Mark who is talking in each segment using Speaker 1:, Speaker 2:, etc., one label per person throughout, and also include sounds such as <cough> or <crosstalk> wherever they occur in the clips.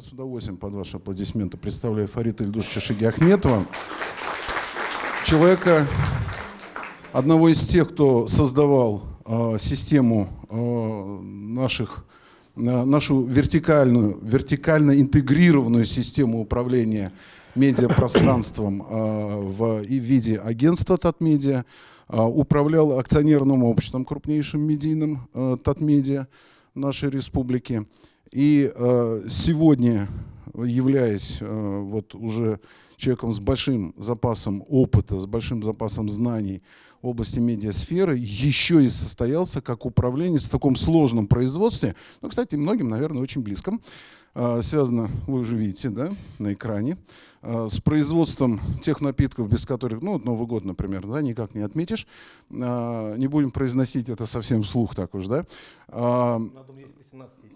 Speaker 1: я с удовольствием под ваши аплодисменты представляю Фарита Ильдусовича Шигиахметова, человека, одного из тех, кто создавал э, систему э, наших, э, нашу вертикальную, вертикально интегрированную систему управления медиапространством э, в, и в виде агентства Татмедиа, э, управлял акционерным обществом крупнейшим медийным э, Татмедиа нашей республики. И э, сегодня, являясь э, вот уже человеком с большим запасом опыта, с большим запасом знаний в области медиасферы, еще и состоялся как управленец в таком сложном производстве, ну, кстати, многим, наверное, очень близком, э, связано, вы уже видите, да, на экране, э, с производством тех напитков, без которых, ну, Новый год, например, да, никак не отметишь, э, не будем произносить это совсем вслух так уж, да. Э, 18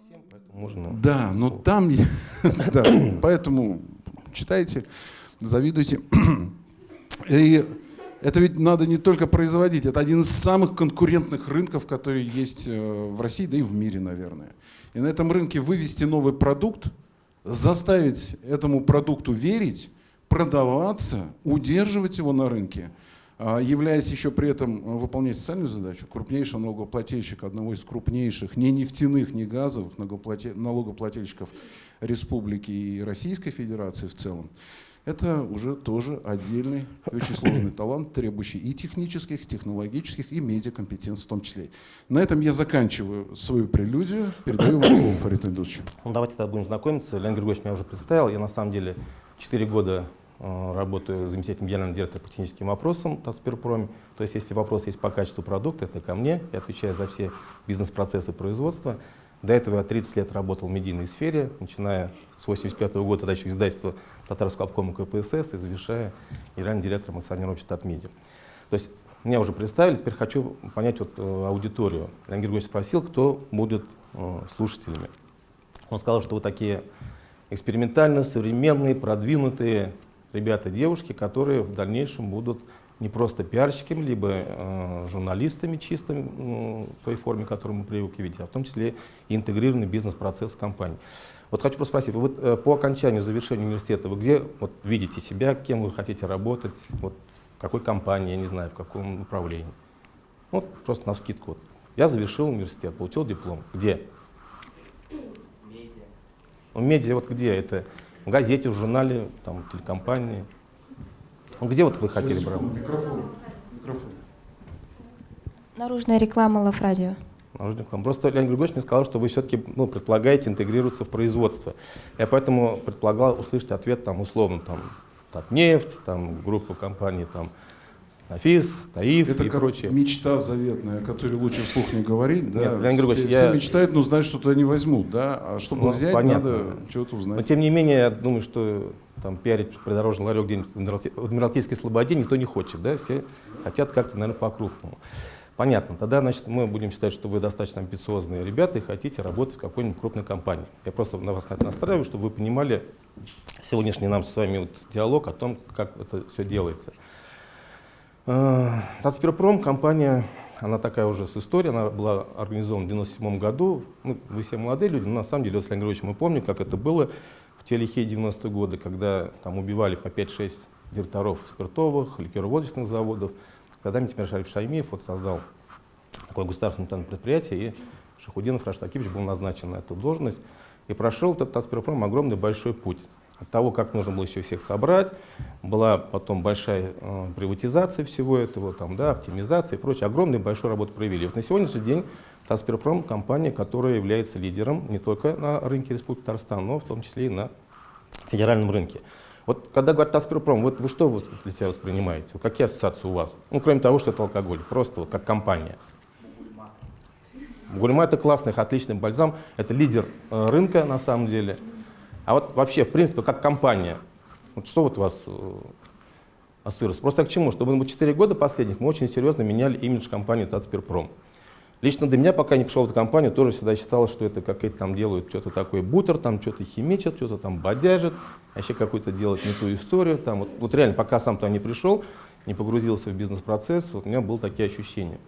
Speaker 1: можно... Да, но там... <laughs> да, поэтому читайте, завидуйте. <clears throat> И это ведь надо не только производить, это один из самых конкурентных рынков, которые есть э, в России, да и в мире, наверное. И на этом рынке вывести новый продукт, заставить этому продукту верить, продаваться, удерживать его на рынке – являясь еще при этом э, выполнять социальную задачу, крупнейший налогоплательщик одного из крупнейших, не нефтяных, не газовых налогоплательщиков Республики и Российской Федерации в целом, это уже тоже отдельный, очень сложный <coughs> талант, требующий и технических, и технологических, и медиакомпетенций в том числе. На этом я заканчиваю свою прелюдию. Передаю вам слово, Фарид Ильдусович.
Speaker 2: Ну, давайте тогда будем знакомиться. Леонид Григорьевич меня уже представил. Я на самом деле 4 года работаю заместителем генерального директора по техническим вопросам Татспирпроме. То есть, если вопрос есть по качеству продукта, это ко мне. Я отвечаю за все бизнес-процессы производства. До этого я 30 лет работал в медийной сфере, начиная с 85 -го года, тогда еще издательство Татарского обкома КПСС и завершая генеральным директором акционерного общества Татмедиа. То есть, меня уже представили, теперь хочу понять вот, э, аудиторию. Леонид Григорьевич спросил, кто будет э, слушателями. Он сказал, что вы такие экспериментальные, современные, продвинутые, ребята, девушки, которые в дальнейшем будут не просто пиарщиками, либо э, журналистами чистыми, в той форме, которую мы привыкли видеть, а в том числе и интегрированный бизнес-процесс компании. Вот хочу просто спросить, вы э, по окончанию, завершению университета, вы где вот, видите себя, кем вы хотите работать, вот, в какой компании, я не знаю, в каком направлении? Вот просто на скидку. Вот. Я завершил университет, получил диплом. Где? Медиа. Ну, медиа вот где? Это в газете, в журнале, там, телекомпании. Ну, где вот вы хотели брать? Микрофон.
Speaker 3: Микрофон. Наружная реклама Лав-радио.
Speaker 2: Наружная реклама. Просто Леонид Григорьевич мне сказал, что вы все-таки ну, предполагаете интегрироваться в производство. Я поэтому предполагал услышать ответ там, условно, там, Татнефть, там, группа компаний, там, Афис, Таиф
Speaker 1: Это
Speaker 2: и
Speaker 1: как
Speaker 2: прочее.
Speaker 1: мечта заветная, которую лучше вслух не говорить. Да?
Speaker 2: Нет, Леонид
Speaker 1: все,
Speaker 2: я...
Speaker 1: все мечтают, но знают, что туда не возьмут. Да? А чтобы ну, взять, понятно. надо чего-то узнать.
Speaker 2: Но тем не менее, я думаю, что там пиарить придорожный ларек где-нибудь в Адмиралтейской Слободе никто не хочет. Да? Все хотят как-то, наверное, по-крупному. Понятно. Тогда, значит, мы будем считать, что вы достаточно амбициозные ребята и хотите работать в какой-нибудь крупной компании. Я просто на вас настраиваю, чтобы вы понимали сегодняшний нам с вами вот диалог о том, как это все делается. Татспирпром, компания, она такая уже с историей, она была организована в 97 году. Ну, вы все молодые люди, но на самом деле, Леонид Григорьевич, мы помним, как это было в те лихие 90-е годы, когда там убивали по 5-6 директоров спиртовых, ликероводочных заводов. Когда Тимир Шариф Шаймиев вот создал такое государственное предприятие, и Шахудинов Раштакиевич был назначен на эту должность. И прошел этот Татспирпром огромный большой путь от того, как нужно было еще всех собрать, была потом большая э, приватизация всего этого, там, да, оптимизация и прочее. Огромную большую работу провели. Вот на сегодняшний день Татспирпром – компания, которая является лидером не только на рынке Республики Татарстан, но в том числе и на федеральном рынке. Вот когда говорят Татспирпром, вот вы что для себя воспринимаете? Вот какие ассоциации у вас? Ну, кроме того, что это алкоголь, просто вот как компания. Гульма – это классный, отличный бальзам, это лидер э, рынка на самом деле – а вот вообще, в принципе, как компания, вот что вот у вас э, ассоциируется? Просто к чему? Чтобы мы 4 года последних мы очень серьезно меняли имидж компании Татспирпром. Лично для меня, пока не пришел в эту компанию, тоже всегда считалось, что это какие-то там делают что-то такое бутер, там что-то химичат, что-то там бодяжат, вообще какую-то делать не ту историю. Там. Вот, вот реально, пока сам туда не пришел, не погрузился в бизнес-процесс, вот у меня было такие ощущения.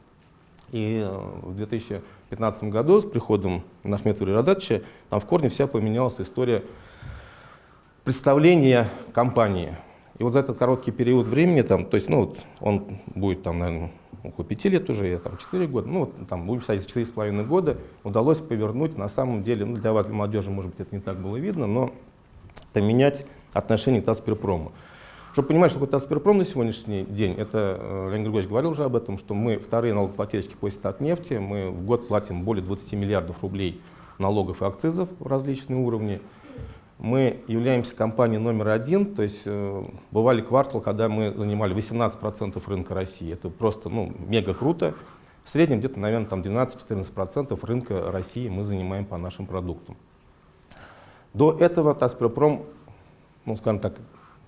Speaker 2: И э, в 2015 году с приходом Нахметова Радатча там в корне вся поменялась история представления компании. И вот за этот короткий период времени, там, то есть, ну, вот он будет, там, наверное, около пяти лет уже, я там 4 года, ну, вот, там, будем считать, четыре с половиной года, удалось повернуть, на самом деле, ну, для вас, для молодежи, может быть, это не так было видно, но поменять отношение к Тасперпрому. Чтобы понимать, что такое Тасперпром на сегодняшний день, это, э, Леонид Григорьевич говорил уже об этом, что мы вторые налогоплательщики после Татнефти, мы в год платим более 20 миллиардов рублей налогов и акцизов в различные уровни. Мы являемся компанией номер один, то есть э, бывали квартал, когда мы занимали 18% рынка России. Это просто ну, мега круто. В среднем где-то, наверное, там 12-14% рынка России мы занимаем по нашим продуктам. До этого Тасперпром, ну, скажем так,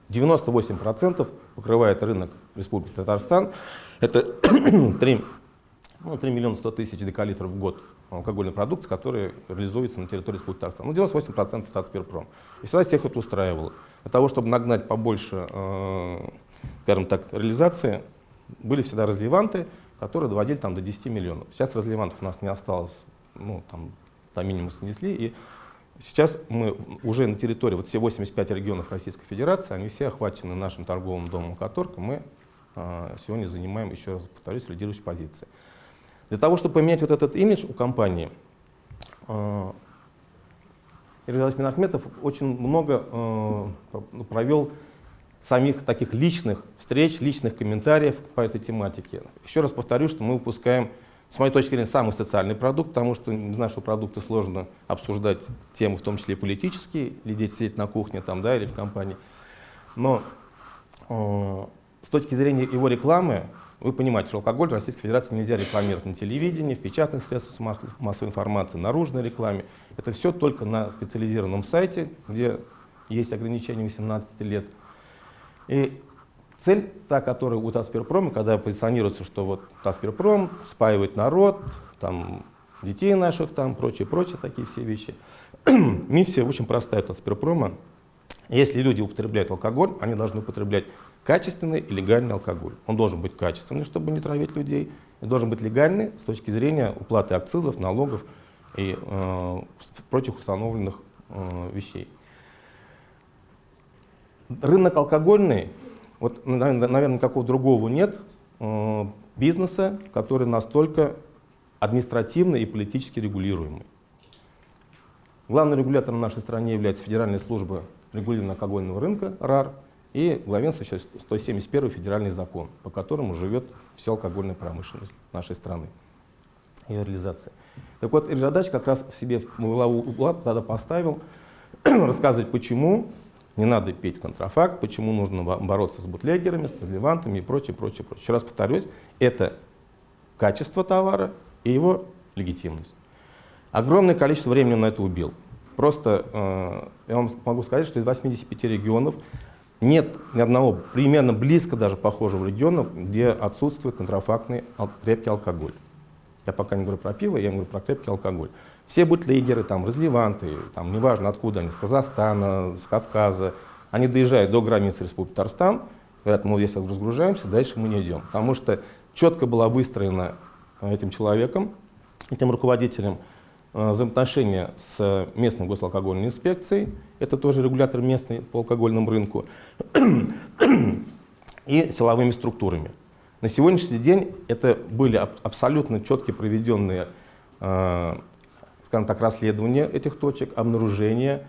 Speaker 2: 98% покрывает рынок Республики Татарстан. Это <clears throat> 3, ну, 3 миллиона 100 тысяч декалитров в год алкогольной продукции, которая реализуется на территории Республики Татарстан. Ну, 98% Татспирпром. И всегда всех это устраивало. Для того, чтобы нагнать побольше, э, скажем так, реализации, были всегда разливанты, которые доводили там, до 10 миллионов. Сейчас разливантов у нас не осталось, ну, там, до минимума снесли, и Сейчас мы уже на территории, вот все 85 регионов Российской Федерации, они все охвачены нашим торговым домом «Каторка». Мы э, сегодня занимаем, еще раз повторюсь, лидирующие позиции. Для того, чтобы поменять вот этот имидж у компании, э, Игорь Минахметов очень много э, провел самих таких личных встреч, личных комментариев по этой тематике. Еще раз повторю, что мы выпускаем с моей точки зрения, самый социальный продукт, потому что из нашего продукта сложно обсуждать темы, в том числе и политические, или дети сидеть на кухне там, да, или в компании. Но э, с точки зрения его рекламы, вы понимаете, что алкоголь в Российской Федерации нельзя рекламировать на телевидении, в печатных средствах массовой информации, наружной рекламе. Это все только на специализированном сайте, где есть ограничение 18 лет. И Цель, та, которая у Тасперпрома, когда позиционируется, что вот Тасперпром спаивает народ, там, детей наших, там, прочее, прочее, такие все вещи. <clears throat> Миссия очень простая Тасперпрома. Если люди употребляют алкоголь, они должны употреблять качественный и легальный алкоголь. Он должен быть качественный, чтобы не травить людей, и должен быть легальный с точки зрения уплаты акцизов, налогов и э, прочих установленных э, вещей. Рынок алкогольный вот, наверное, никакого другого нет э, бизнеса, который настолько административно и политически регулируемый. Главным регулятором в нашей стране является Федеральная служба регулирования алкогольного рынка, РАР, и главенствующий 171 федеральный закон, по которому живет вся алкогольная промышленность нашей страны и реализация. Так вот, Иржадач как раз в себе в главу угла тогда поставил <clears throat> рассказывать, почему не надо петь контрафакт, почему нужно бороться с бутлегерами, с разливантами и прочее, прочее, прочее. Еще раз повторюсь, это качество товара и его легитимность. Огромное количество времени на это убил. Просто э, я вам могу сказать, что из 85 регионов нет ни одного примерно близко даже похожего региона, где отсутствует контрафактный крепкий алкоголь. Я пока не говорю про пиво, я говорю про крепкий алкоголь. Все бутлегеры, там, разливанты, там, неважно откуда они, с Казахстана, с Кавказа, они доезжают до границы Республики Татарстан, говорят, мы если разгружаемся, дальше мы не идем. Потому что четко была выстроена э, этим человеком, этим руководителем, э, взаимоотношения с местной госалкогольной инспекцией, это тоже регулятор местный по алкогольному рынку, и силовыми структурами. На сегодняшний день это были абсолютно четко проведенные э, скажем так, расследование этих точек, обнаружение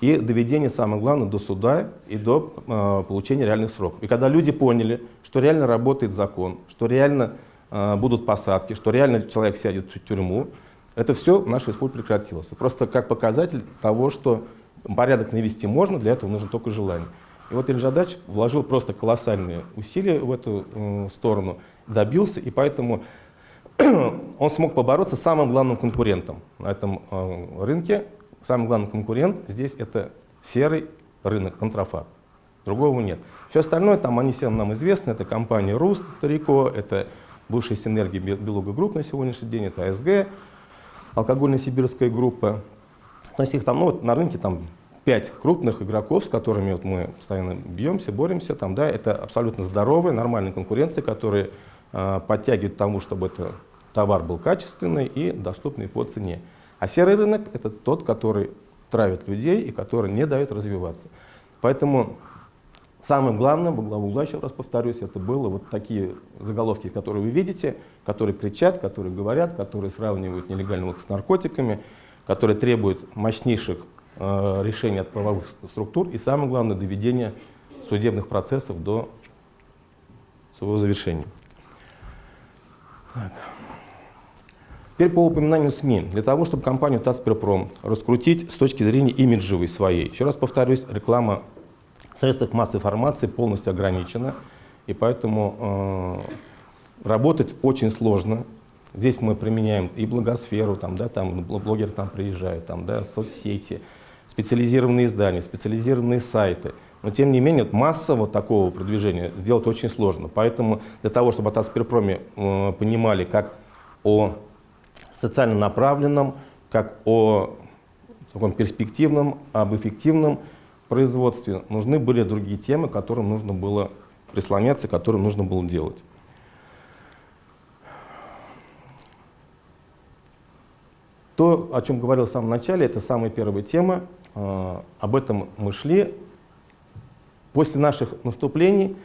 Speaker 2: и доведение, самое главное, до суда и до э, получения реальных сроков. И когда люди поняли, что реально работает закон, что реально э, будут посадки, что реально человек сядет в тюрьму, это все в нашей республике прекратилось. Просто как показатель того, что порядок навести можно, для этого нужно только желание. И вот Ильжадач вложил просто колоссальные усилия в эту э, сторону, добился, и поэтому <clears throat> он смог побороться с самым главным конкурентом на этом э, рынке. Самый главный конкурент здесь это серый рынок, контрафакт. Другого нет. Все остальное, там они всем нам известны, это компания Руст, Тарико, это бывшая Синергия Beluga Group на сегодняшний день, это АСГ, алкогольная сибирская группа. То есть их там, ну, вот на рынке там пять крупных игроков, с которыми вот мы постоянно бьемся, боремся. Там, да, это абсолютно здоровая, нормальная конкуренция, которые подтягивает к тому, чтобы это товар был качественный и доступный по цене. А серый рынок – это тот, который травит людей и который не дает развиваться. Поэтому самым главным, во главу угла, еще раз повторюсь, это было вот такие заголовки, которые вы видите, которые кричат, которые говорят, которые сравнивают нелегальный с наркотиками, которые требуют мощнейших э, решений от правовых структур и, самое главное, доведения судебных процессов до своего завершения. Так. Теперь по упоминанию СМИ. Для того, чтобы компанию Тацперпром раскрутить с точки зрения имиджевой своей, еще раз повторюсь, реклама в средствах массовой информации полностью ограничена, и поэтому э, работать очень сложно. Здесь мы применяем и благосферу, там, да, там блогер там приезжает, там, да, соцсети, специализированные издания, специализированные сайты. Но тем не менее, вот массово такого продвижения сделать очень сложно. Поэтому для того, чтобы от Асперпроме э, понимали как о социально направленном, как о таком перспективном, об эффективном производстве, нужны были другие темы, которым нужно было прислоняться, которые нужно было делать. То, о чем говорил в самом начале, это самая первая тема. Э, об этом мы шли. После наших наступлений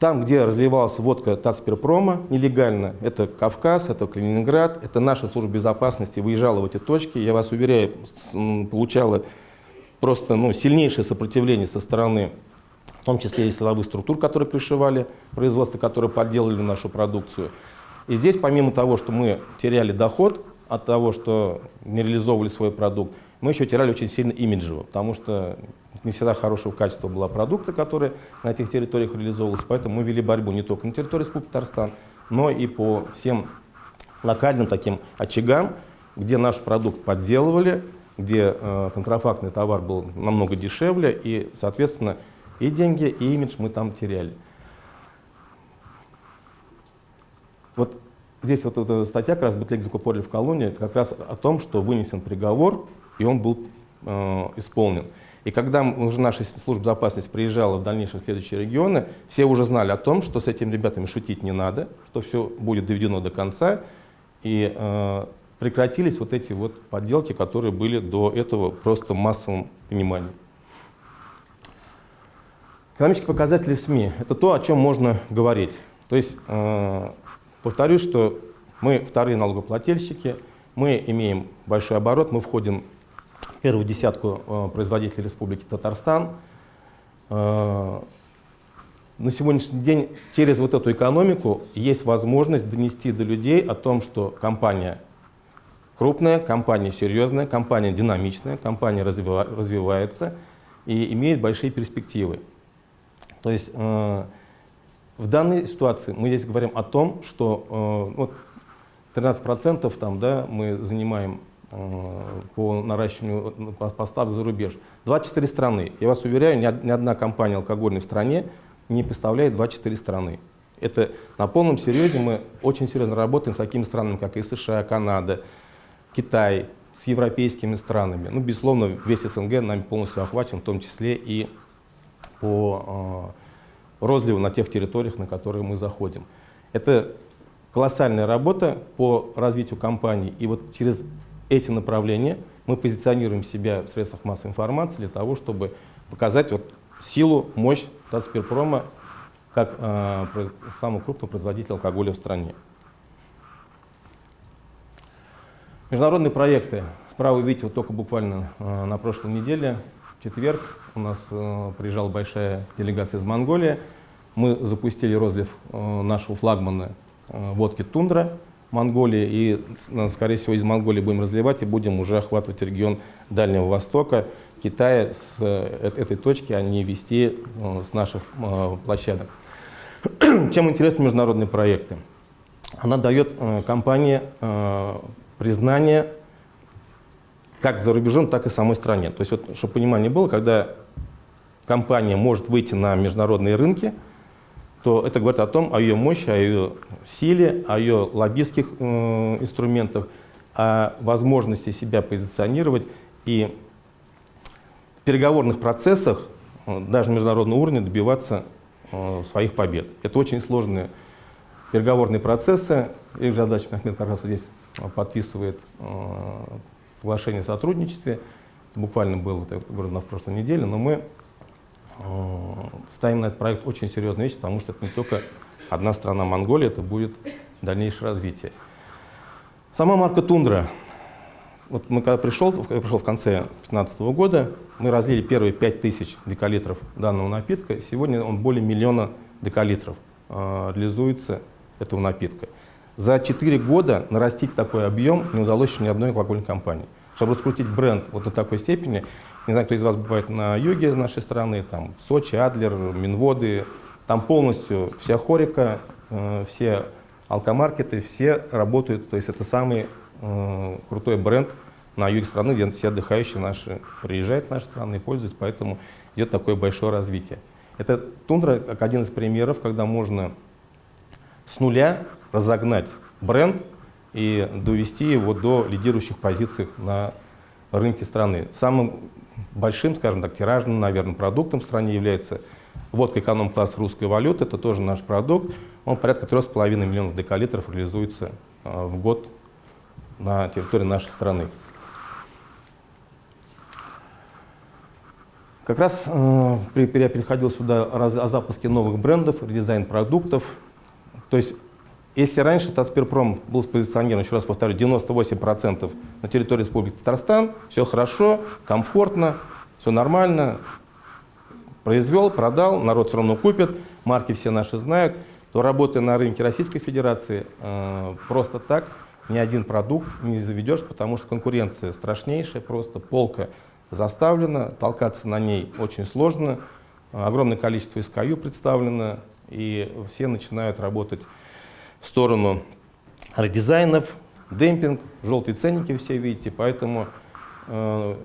Speaker 2: там, где разливалась водка Тацперпрома нелегально, это Кавказ, это Калининград, это наша служба безопасности выезжала в эти точки, я вас уверяю, получала просто ну, сильнейшее сопротивление со стороны, в том числе и силовых структур, которые пришивали производство, которые подделали нашу продукцию. И здесь, помимо того, что мы теряли доход от того, что не реализовывали свой продукт, мы еще теряли очень сильно имиджево, потому что не всегда хорошего качества была продукция, которая на этих территориях реализовывалась, поэтому мы вели борьбу не только на территории Республики Татарстан, но и по всем локальным таким очагам, где наш продукт подделывали, где э, контрафактный товар был намного дешевле, и, соответственно, и деньги, и имидж мы там теряли. Вот здесь вот эта статья, как раз «Бутлег закупорили в колонии», это как раз о том, что вынесен приговор, и он был э, исполнен. И когда уже наша служба безопасности приезжала в дальнейшем в следующие регионы, все уже знали о том, что с этими ребятами шутить не надо, что все будет доведено до конца, и э, прекратились вот эти вот подделки, которые были до этого просто в массовом понимании. Экономические показатели СМИ – это то, о чем можно говорить. То есть, э, повторюсь, что мы вторые налогоплательщики, мы имеем большой оборот, мы входим первую десятку э, производителей Республики Татарстан. Э, на сегодняшний день через вот эту экономику есть возможность донести до людей о том, что компания крупная, компания серьезная, компания динамичная, компания развива развивается и имеет большие перспективы. То есть э, в данной ситуации мы здесь говорим о том, что э, вот 13% там, да, мы занимаем по наращиванию поставок за рубеж. 24 страны. Я вас уверяю, ни одна компания алкогольная в стране не представляет 24 страны. Это на полном серьезе мы очень серьезно работаем с такими странами, как и США, Канада, Китай, с европейскими странами. Ну, безусловно, весь СНГ нами полностью охвачен, в том числе и по э, розливу на тех территориях, на которые мы заходим. Это колоссальная работа по развитию компании. И вот через эти направления, мы позиционируем себя в средствах массовой информации для того, чтобы показать вот силу, мощь Татспирпрома как э, самого крупного производителя алкоголя в стране. Международные проекты. Справа вы видите, вот только буквально э, на прошлой неделе, в четверг, у нас э, приезжала большая делегация из Монголии. Мы запустили розлив э, нашего флагмана э, водки «Тундра», Монголии, и, скорее всего, из Монголии будем разливать и будем уже охватывать регион Дальнего Востока, Китая с э, этой точки, а не вести э, с наших э, площадок. <clears throat> Чем интересны международные проекты? Она дает компании признание как за рубежом, так и самой стране. То есть, вот, чтобы понимание было, когда компания может выйти на международные рынки, то это говорит о том, о ее мощи, о ее силе, о ее лоббистских э, инструментах, о возможности себя позиционировать и в переговорных процессах, э, даже на международном уровне, добиваться э, своих побед. Это очень сложные переговорные процессы. Их задача Ахмед как раз здесь э, подписывает э, соглашение о сотрудничестве. Буквально было это говорю, на прошлой неделе, но мы ставим на этот проект очень серьезную вещь, потому что это не только одна страна Монголия, это будет дальнейшее развитие. Сама марка «Тундра». Вот мы когда пришел, я пришел в конце 2015 года, мы разлили первые 5000 декалитров данного напитка. Сегодня он более миллиона декалитров э, реализуется этого напитка. За 4 года нарастить такой объем не удалось еще ни одной алкогольной компании. Чтобы раскрутить бренд вот до такой степени, не знаю, кто из вас бывает на юге нашей страны, там Сочи, Адлер, Минводы, там полностью вся хорика, э, все алкомаркеты, все работают, то есть это самый э, крутой бренд на юге страны, где все отдыхающие наши приезжают с нашей страны и пользуются, поэтому идет такое большое развитие. Это тундра как один из примеров, когда можно с нуля разогнать бренд и довести его до лидирующих позиций на рынке страны. Самым большим, скажем так, тиражным, наверное, продуктом в стране является водка эконом-класс русской валюты. Это тоже наш продукт. Он порядка 3,5 миллионов декалитров реализуется э, в год на территории нашей страны. Как раз э, я переходил сюда о запуске новых брендов, редизайн продуктов. То есть, если раньше Татспирпром был спозиционирован, еще раз повторю, 98% на территории Республики Татарстан, все хорошо, комфортно, все нормально, произвел, продал, народ все равно купит, марки все наши знают, то работая на рынке Российской Федерации, э, просто так ни один продукт не заведешь, потому что конкуренция страшнейшая, просто полка заставлена, толкаться на ней очень сложно, огромное количество SKU представлено, и все начинают работать в сторону редизайнов, демпинг, желтые ценники все видите, поэтому э,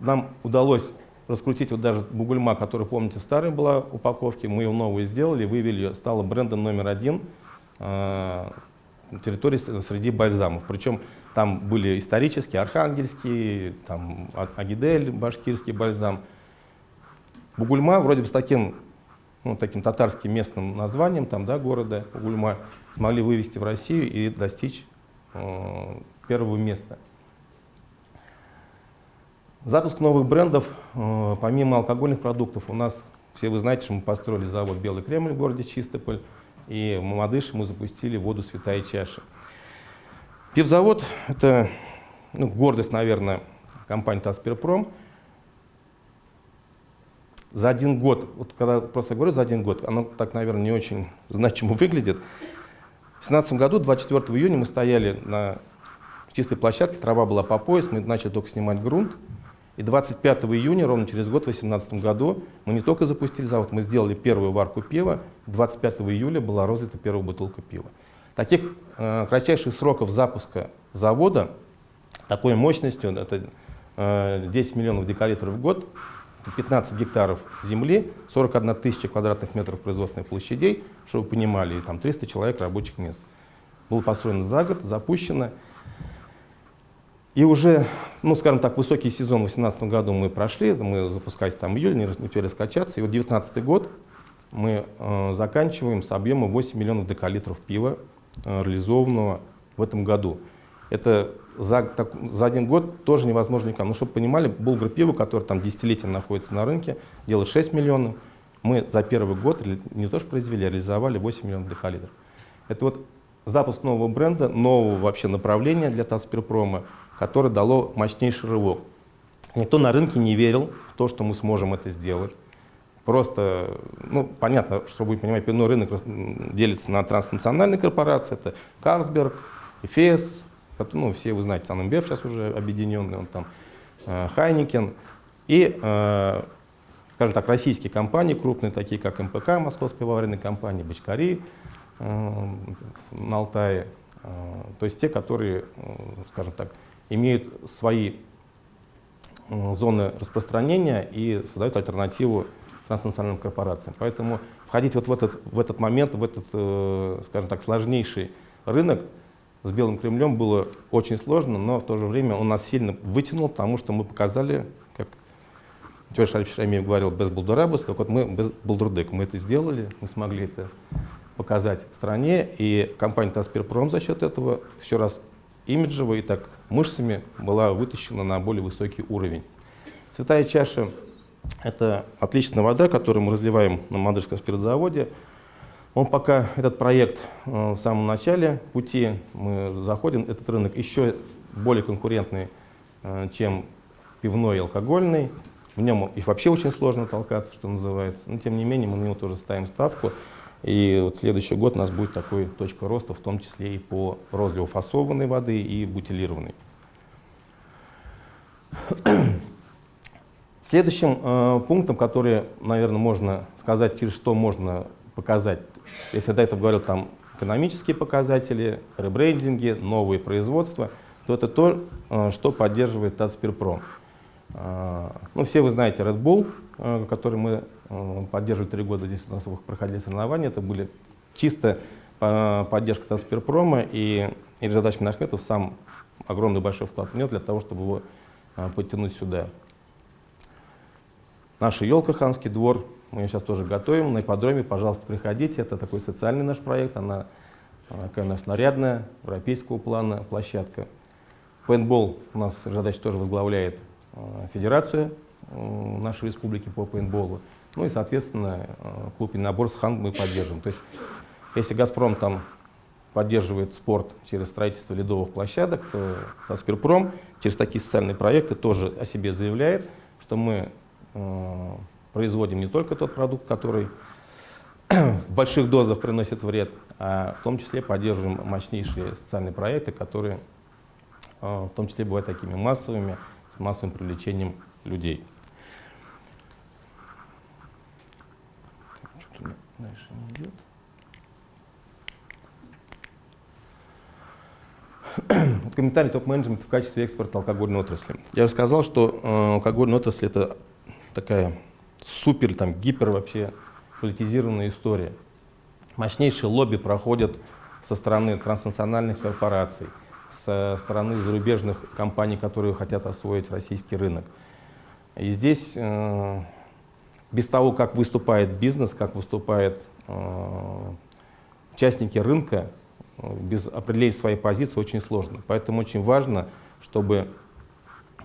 Speaker 2: нам удалось раскрутить вот даже Бугульма, который, помните, в старой была упаковке, мы ее новую сделали, вывели ее, стала брендом номер один э, территории среди бальзамов. Причем там были исторические, архангельские, там Агидель, башкирский бальзам. Бугульма вроде бы с таким, ну, таким татарским местным названием там, да, города Бугульма смогли вывести в Россию и достичь э, первого места. Запуск новых брендов, э, помимо алкогольных продуктов, у нас, все вы знаете, что мы построили завод «Белый Кремль» в городе Чистополь, и в Мамадыше мы запустили воду «Святая чаша». Пивзавод – это ну, гордость, наверное, компании «Таспирпром». За один год, вот когда просто говорю за один год, оно так, наверное, не очень значимо <laughs> выглядит. В 2017 году, 24 июня, мы стояли на чистой площадке, трава была по пояс, мы начали только снимать грунт. И 25 июня, ровно через год, в 2018 году, мы не только запустили завод, мы сделали первую варку пива. 25 июля была разлита первая бутылка пива. Таких э, кратчайших сроков запуска завода, такой мощностью, это э, 10 миллионов декалитров в год, 15 гектаров земли, 41 тысяча квадратных метров производственных площадей, чтобы вы понимали, и там 300 человек рабочих мест. Было построено за год, запущено. И уже, ну, скажем так, высокий сезон в 2018 году мы прошли, мы запускались там в июле, не успели раскачаться. И вот 2019 год мы э, заканчиваем с объемом 8 миллионов декалитров пива, э, реализованного в этом году. Это за, так, за один год тоже невозможно никому. Ну, чтобы понимали, Булгар пиво, которое там десятилетия находится на рынке, делает 6 миллионов. Мы за первый год не то что произвели, а реализовали 8 миллионов декалитров. Это вот запуск нового бренда, нового вообще направления для Татспирпрома, которое дало мощнейший рывок. Никто на рынке не верил в то, что мы сможем это сделать. Просто, ну, понятно, что вы понимаете, пивной рынок делится на транснациональные корпорации. Это Carlsberg, Эфес, ну, все вы знаете, Sun InBev сейчас уже объединенный, он там, э, Heineken. И, э, скажем так, российские компании крупные, такие как МПК, Московская пивоваренная компания, Бочкари э, на Алтае. То есть те, которые, скажем так, имеют свои зоны распространения и создают альтернативу транснациональным корпорациям. Поэтому входить вот в этот, в этот момент, в этот, скажем так, сложнейший рынок с Белым Кремлем было очень сложно, но в то же время он нас сильно вытянул, потому что мы показали, как Тёш Альфишамиев говорил, без булдурабус, так вот мы без булдурдык, мы это сделали, мы смогли это показать стране, и компания Таспирпром за счет этого еще раз имиджево и так мышцами была вытащена на более высокий уровень. Святая чаша Это отличная вода, которую мы разливаем на Мадырском спиртзаводе. Он пока, этот проект э, в самом начале пути, мы заходим, этот рынок еще более конкурентный, э, чем пивной и алкогольный. В нем и вообще очень сложно толкаться, что называется. Но тем не менее мы на него тоже ставим ставку. И вот следующий год у нас будет такой точка роста, в том числе и по розливу фасованной воды и бутилированной. Следующим э, пунктом, который, наверное, можно сказать, через что можно показать, если до этого говорил там экономические показатели, ребрендинги, новые производства, то это то, э, что поддерживает Татспирпром. Э, ну, все вы знаете Red Bull, э, который мы поддерживали три года, здесь у нас проходили соревнования, это были чисто поддержка Татспирпрома, и Илья Минахметов сам огромный большой вклад внес для того, чтобы его подтянуть сюда. Наша елка «Ханский двор», мы ее сейчас тоже готовим на ипподроме, пожалуйста, приходите, это такой социальный наш проект, она такая у нас нарядная, европейского плана площадка. Пейнтбол у нас Жадач тоже возглавляет э, федерацию нашей республики по пейнтболу. Ну и, соответственно, э, клуб и набор с хан мы поддерживаем. То есть, если «Газпром» там поддерживает спорт через строительство ледовых площадок, то «Газперпром» через такие социальные проекты тоже о себе заявляет, что мы Э, производим не только тот продукт, который в больших дозах приносит вред, а в том числе поддерживаем мощнейшие социальные проекты, которые э, в том числе бывают такими массовыми, с массовым привлечением людей. Что-то дальше не идет. <clears throat> комментарий топ-менеджмента в качестве экспорта алкогольной отрасли. Я же сказал, что э, алкогольная отрасль это такая супер, там, гипер вообще политизированная история. Мощнейшие лобби проходят со стороны транснациональных корпораций, со стороны зарубежных компаний, которые хотят освоить российский рынок. И здесь э, без того, как выступает бизнес, как выступают э, участники рынка, без определения своей позиции очень сложно. Поэтому очень важно, чтобы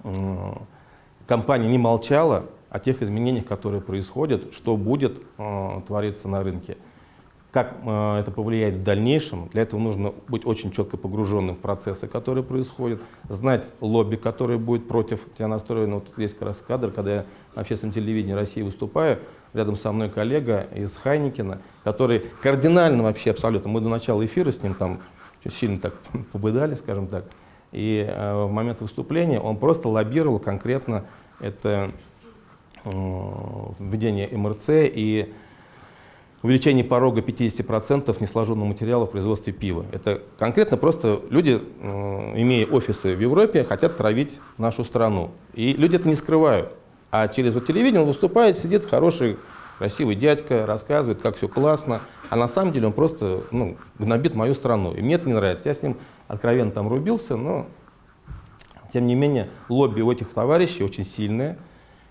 Speaker 2: э, компания не молчала, о тех изменениях, которые происходят, что будет э, твориться на рынке. Как э, это повлияет в дальнейшем, для этого нужно быть очень четко погруженным в процессы, которые происходят, знать лобби, которое будет против тебя настроено. Вот здесь как раз кадр, когда я на общественном телевидении России выступаю, рядом со мной коллега из Хайникина, который кардинально вообще абсолютно, мы до начала эфира с ним там сильно так <laughs> побыдали, скажем так, и э, в момент выступления он просто лоббировал конкретно это введение МРЦ и увеличение порога 50% несложенного материала в производстве пива. Это конкретно просто люди, э, имея офисы в Европе, хотят травить нашу страну. И люди это не скрывают. А через вот телевидение он выступает, сидит хороший, красивый дядька, рассказывает, как все классно. А на самом деле он просто ну, гнобит мою страну. И мне это не нравится. Я с ним откровенно там рубился, но тем не менее лобби у этих товарищей очень сильное.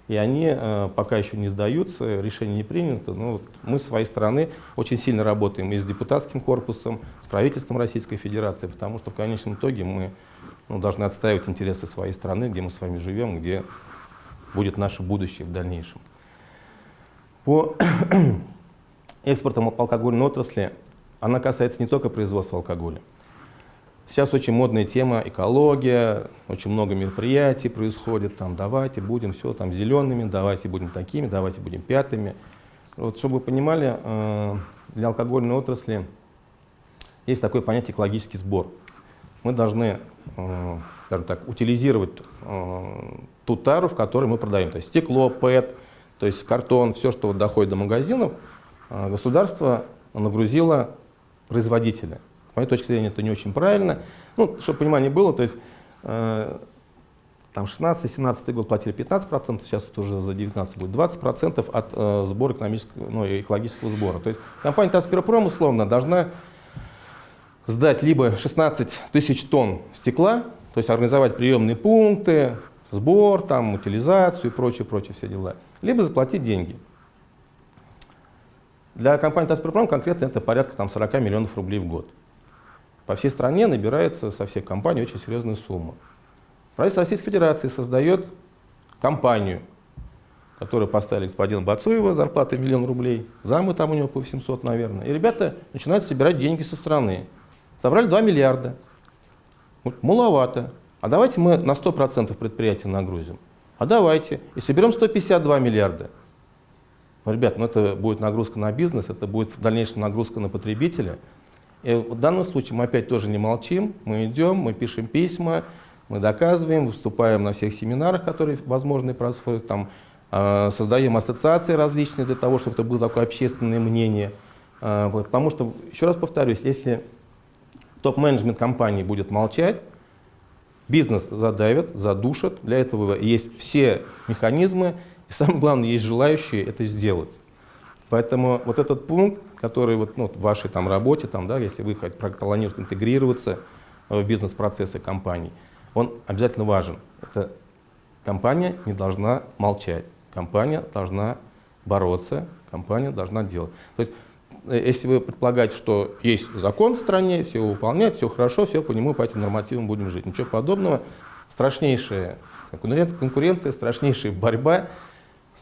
Speaker 2: И они э, пока еще не сдаются, решение не принято. Но вот мы с своей стороны очень сильно работаем и с депутатским корпусом, с правительством Российской Федерации, потому что в конечном итоге мы ну, должны отстаивать интересы своей страны, где мы с вами живем, где будет наше будущее в дальнейшем. По <clears throat> экспортам алкогольной отрасли она касается не только производства алкоголя. Сейчас очень модная тема экология, очень много мероприятий происходит, там давайте будем все там зелеными, давайте будем такими, давайте будем пятыми. Вот, чтобы вы понимали, э, для алкогольной отрасли есть такое понятие экологический сбор. Мы должны, э, скажем так, утилизировать э, ту тару, в которой мы продаем. То есть стекло, ПЭТ, то есть картон, все, что доходит до магазинов, государство нагрузило производителя. С моей точки зрения, это не очень правильно. Ну, чтобы понимание было, то есть э, там 16-17 год платили 15%, сейчас это уже за 19 будет 20% от э, сбора экономического, ну, экологического сбора. То есть компания Таспиропром условно должна сдать либо 16 тысяч тонн стекла, то есть организовать приемные пункты, сбор, там, утилизацию и прочее, прочее все дела, либо заплатить деньги. Для компании Таспиропром конкретно это порядка там, 40 миллионов рублей в год. По всей стране набирается со всех компаний очень серьезная сумма. Правительство Российской Федерации создает компанию, которые поставили господина Бацуева, зарплата миллион рублей, замы там у него по 800, наверное. И ребята начинают собирать деньги со стороны. Собрали 2 миллиарда. Вот, маловато. А давайте мы на 100% предприятия нагрузим. А давайте. И соберем 152 миллиарда. Ну, ребят, ну это будет нагрузка на бизнес, это будет в дальнейшем нагрузка на потребителя. И в данном случае мы опять тоже не молчим, мы идем, мы пишем письма, мы доказываем, выступаем на всех семинарах, которые возможны происходят, там, э, создаем ассоциации различные для того, чтобы это было такое общественное мнение. Э, потому что, еще раз повторюсь, если топ-менеджмент компании будет молчать, бизнес задавят, задушат. Для этого есть все механизмы, и самое главное, есть желающие это сделать. Поэтому вот этот пункт, который вот, ну, в вашей там, работе, там, да, если вы планируете интегрироваться в бизнес-процессы компании, он обязательно важен. Это компания не должна молчать, компания должна бороться, компания должна делать. То есть, э, если вы предполагаете, что есть закон в стране, все его выполняют, все хорошо, все по нему, по этим нормативам будем жить. Ничего подобного. Страшнейшая конкуренция, конкуренция страшнейшая борьба,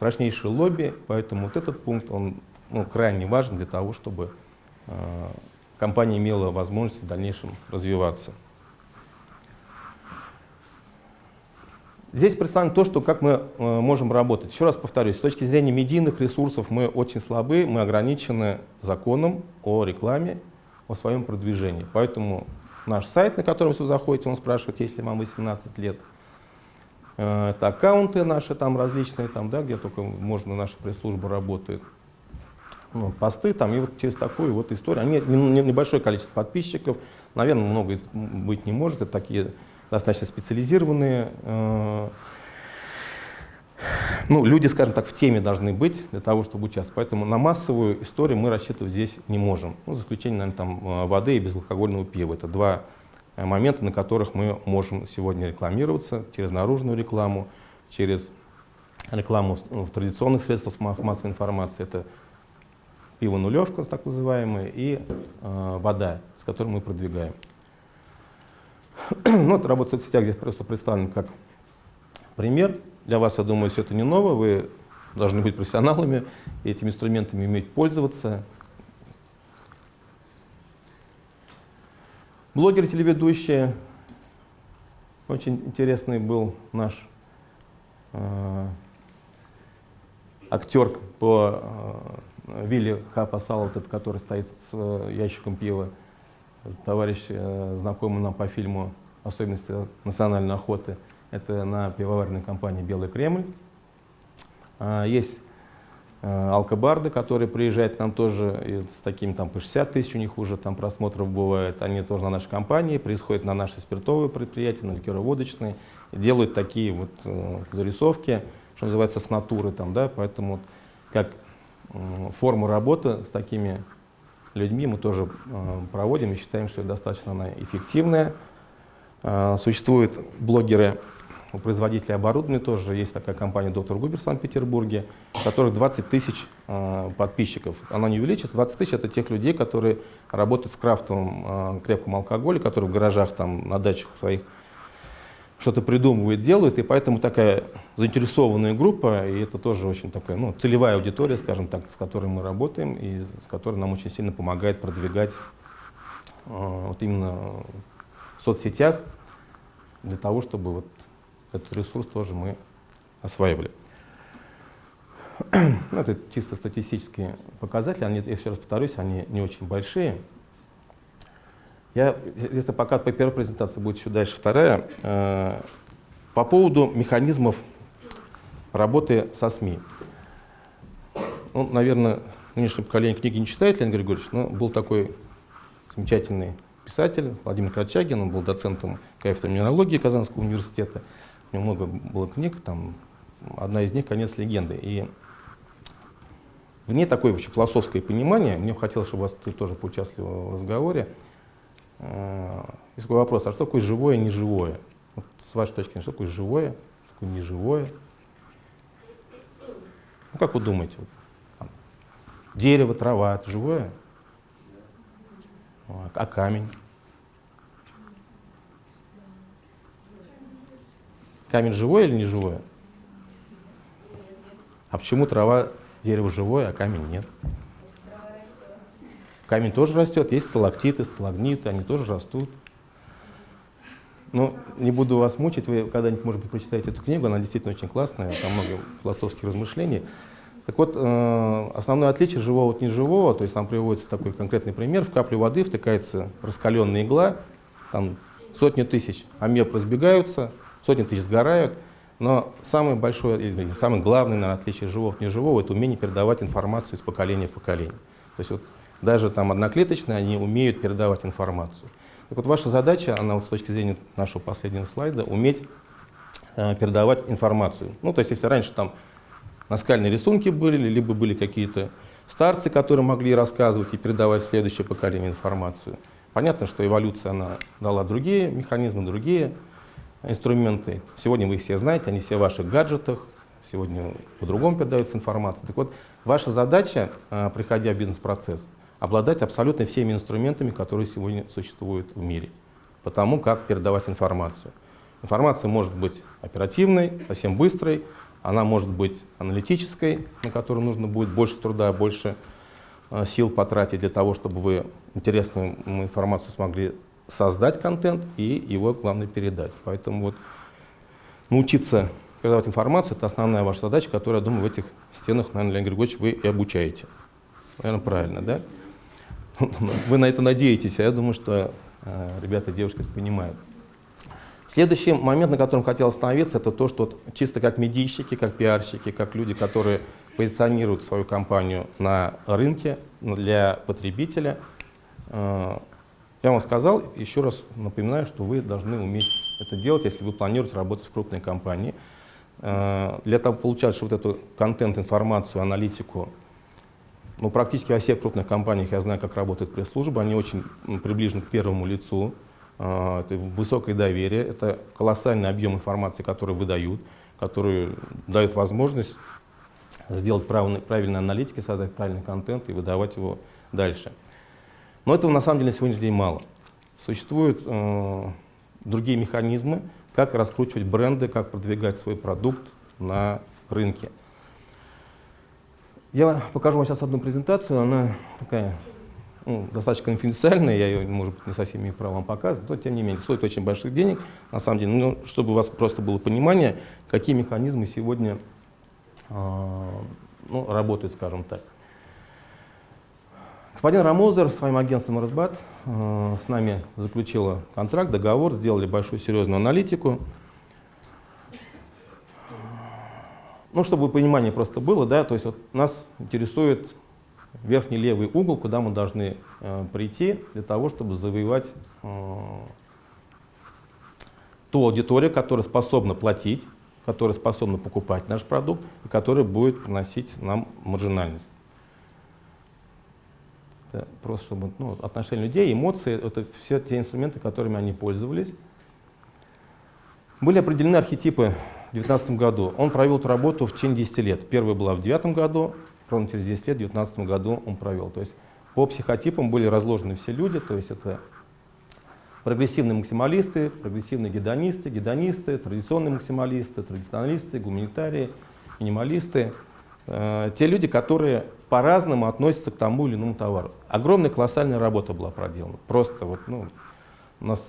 Speaker 2: страшнейшее лобби. Поэтому вот этот пункт, он ну, крайне важен для того, чтобы э, компания имела возможность в дальнейшем развиваться. Здесь представлено то, что как мы э, можем работать. Еще раз повторюсь, с точки зрения медийных ресурсов мы очень слабы, мы ограничены законом о рекламе, о своем продвижении. Поэтому наш сайт, на котором вы заходите, он спрашивает, если вам 18 лет. Э, это аккаунты наши там различные, там, да, где только можно, наша пресс-служба работает. Ну, посты там, и вот через такую вот историю. Они, небольшое количество подписчиков, наверное, много быть не может, это такие достаточно специализированные. Э, ну, люди, скажем так, в теме должны быть для того, чтобы участвовать. Поэтому на массовую историю мы рассчитывать здесь не можем. Ну, за исключением, наверное, там, э, воды и безалкогольного пива. Это два э, момента, на которых мы можем сегодня рекламироваться через наружную рекламу, через рекламу в, традиционных средствах массовой информации. Это пиво нулевка, так называемое, и э, вода, с которой мы продвигаем. <clears throat> ну, это работа в соцсетях здесь просто представлен как пример. Для вас, я думаю, все это не ново. Вы должны быть профессионалами, этими инструментами уметь пользоваться. Блогеры, телеведущие. Очень интересный был наш э, актер по э, Вилли Хапа Салат, который стоит с э, ящиком пива товарищ, э, знакомый нам по фильму «Особенности национальной охоты». Это на пивоваренной компании «Белый Кремль». А, есть э, алкобарды, которые приезжают к нам тоже с такими там по 60 тысяч у них уже там просмотров бывает. Они тоже на нашей компании, происходят на наши спиртовые предприятия, на ликероводочные, делают такие вот э, зарисовки, что называется, с натуры там, да, поэтому как форма работы с такими людьми мы тоже э, проводим и считаем, что достаточно она эффективная. Э, существуют блогеры, у производителей оборудования тоже есть такая компания «Доктор Губер» в Санкт-Петербурге, у которых 20 тысяч э, подписчиков. Она не увеличится. 20 тысяч — это тех людей, которые работают в крафтовом крепком алкоголе, которые в гаражах, там, на дачах своих что-то придумывают, делают, и поэтому такая заинтересованная группа, и это тоже очень такая ну, целевая аудитория, скажем так, с которой мы работаем, и с которой нам очень сильно помогает продвигать э, вот именно в соцсетях, для того, чтобы вот этот ресурс тоже мы осваивали. Ну, это чисто статистические показатели, они, я еще раз повторюсь, они не очень большие, я, если пока по первой презентации будет еще дальше вторая, э, по поводу механизмов работы со СМИ. Ну, наверное, нынешнее поколение книги не читает, Леонид Григорьевич, но был такой замечательный писатель Владимир Крачагин, он был доцентом кафедры минералогии Казанского университета. У него много было книг, там одна из них «Конец легенды». И в ней такое вообще философское понимание, мне хотелось, чтобы вас ты тоже поучаствовал в разговоре, Э, есть такой вопрос, а что такое живое и неживое? Вот с вашей точки зрения, что такое живое, что такое неживое? Ну, как вы думаете? Дерево, трава, это живое? А камень? Камень живое или не живое? А почему трава, дерево живое, а камень нет? Камень тоже растет, есть сталактиты, сталагниты, они тоже растут. Ну, не буду вас мучить, вы когда-нибудь, может быть, прочитаете эту книгу, она действительно очень классная, там много философских размышлений. Так вот, э, основное отличие живого от неживого, то есть там приводится такой конкретный пример, в каплю воды втыкается раскаленная игла, там сотни тысяч амеб разбегаются, сотни тысяч сгорают, но самое большое, или самое главное наверное, отличие живого от неживого – это умение передавать информацию из поколения в поколение. То есть вот даже там одноклеточные, они умеют передавать информацию. Так вот, ваша задача, она вот с точки зрения нашего последнего слайда, уметь э, передавать информацию. Ну, то есть, если раньше там наскальные рисунки были, либо были какие-то старцы, которые могли рассказывать и передавать в следующее поколение информацию. Понятно, что эволюция она дала другие механизмы, другие инструменты. Сегодня вы их все знаете, они все в ваших гаджетах, сегодня по-другому передается информация. Так вот, ваша задача, э, приходя в бизнес-процесс, обладать абсолютно всеми инструментами, которые сегодня существуют в мире, по тому, как передавать информацию. Информация может быть оперативной, совсем быстрой, она может быть аналитической, на которую нужно будет больше труда, больше э, сил потратить для того, чтобы вы интересную информацию смогли создать контент и его, главное, передать. Поэтому вот научиться передавать информацию – это основная ваша задача, которую, я думаю, в этих стенах, наверное, Леонид Григорьевич, вы и обучаете. Наверное, правильно, да? <laughs> Вы на это надеетесь, а я думаю, что э, ребята девушки это понимают. Следующий момент, на котором хотел остановиться, это то, что вот чисто как медийщики, как пиарщики, как люди, которые позиционируют свою компанию на рынке для потребителя, э, я вам сказал, еще раз напоминаю, что вы должны уметь это делать, если вы планируете работать в крупной компании. Э, для того, получать вот эту контент, информацию, аналитику ну, практически во всех крупных компаниях я знаю, как работает пресс-служба. Они очень приближены к первому лицу. А, это высокое доверие, это колоссальный объем информации, который выдают, который дает возможность сделать правильные, правильные аналитики, создать правильный контент и выдавать его дальше. Но этого на самом деле на сегодняшний день мало. Существуют э, другие механизмы, как раскручивать бренды, как продвигать свой продукт на рынке. Я покажу вам сейчас одну презентацию, она такая ну, достаточно конфиденциальная, я ее, может быть, не совсем имею право вам показывать, но тем не менее стоит очень больших денег, на самом деле, ну, чтобы у вас просто было понимание, какие механизмы сегодня э, ну, работают, скажем так. Господин Рамозер своим агентством «Разбат» э, с нами заключила контракт, договор, сделали большую серьезную аналитику, Ну, чтобы понимание просто было, да, то есть вот нас интересует верхний левый угол, куда мы должны э, прийти для того, чтобы завоевать э, ту аудиторию, которая способна платить, которая способна покупать наш продукт и которая будет приносить нам маржинальность. Это просто чтобы ну, отношения людей, эмоции, это все те инструменты, которыми они пользовались. Были определены архетипы в 2019 году. Он провел эту работу в течение 10 лет. Первая была в 2009 году, ровно через 10 лет, в 2019 году он провел. То есть по психотипам были разложены все люди, то есть это прогрессивные максималисты, прогрессивные гедонисты, гедонисты, традиционные максималисты, традиционалисты, гуманитарии, минималисты. Э, те люди, которые по-разному относятся к тому или иному товару. Огромная колоссальная работа была проделана. Просто вот, ну, у нас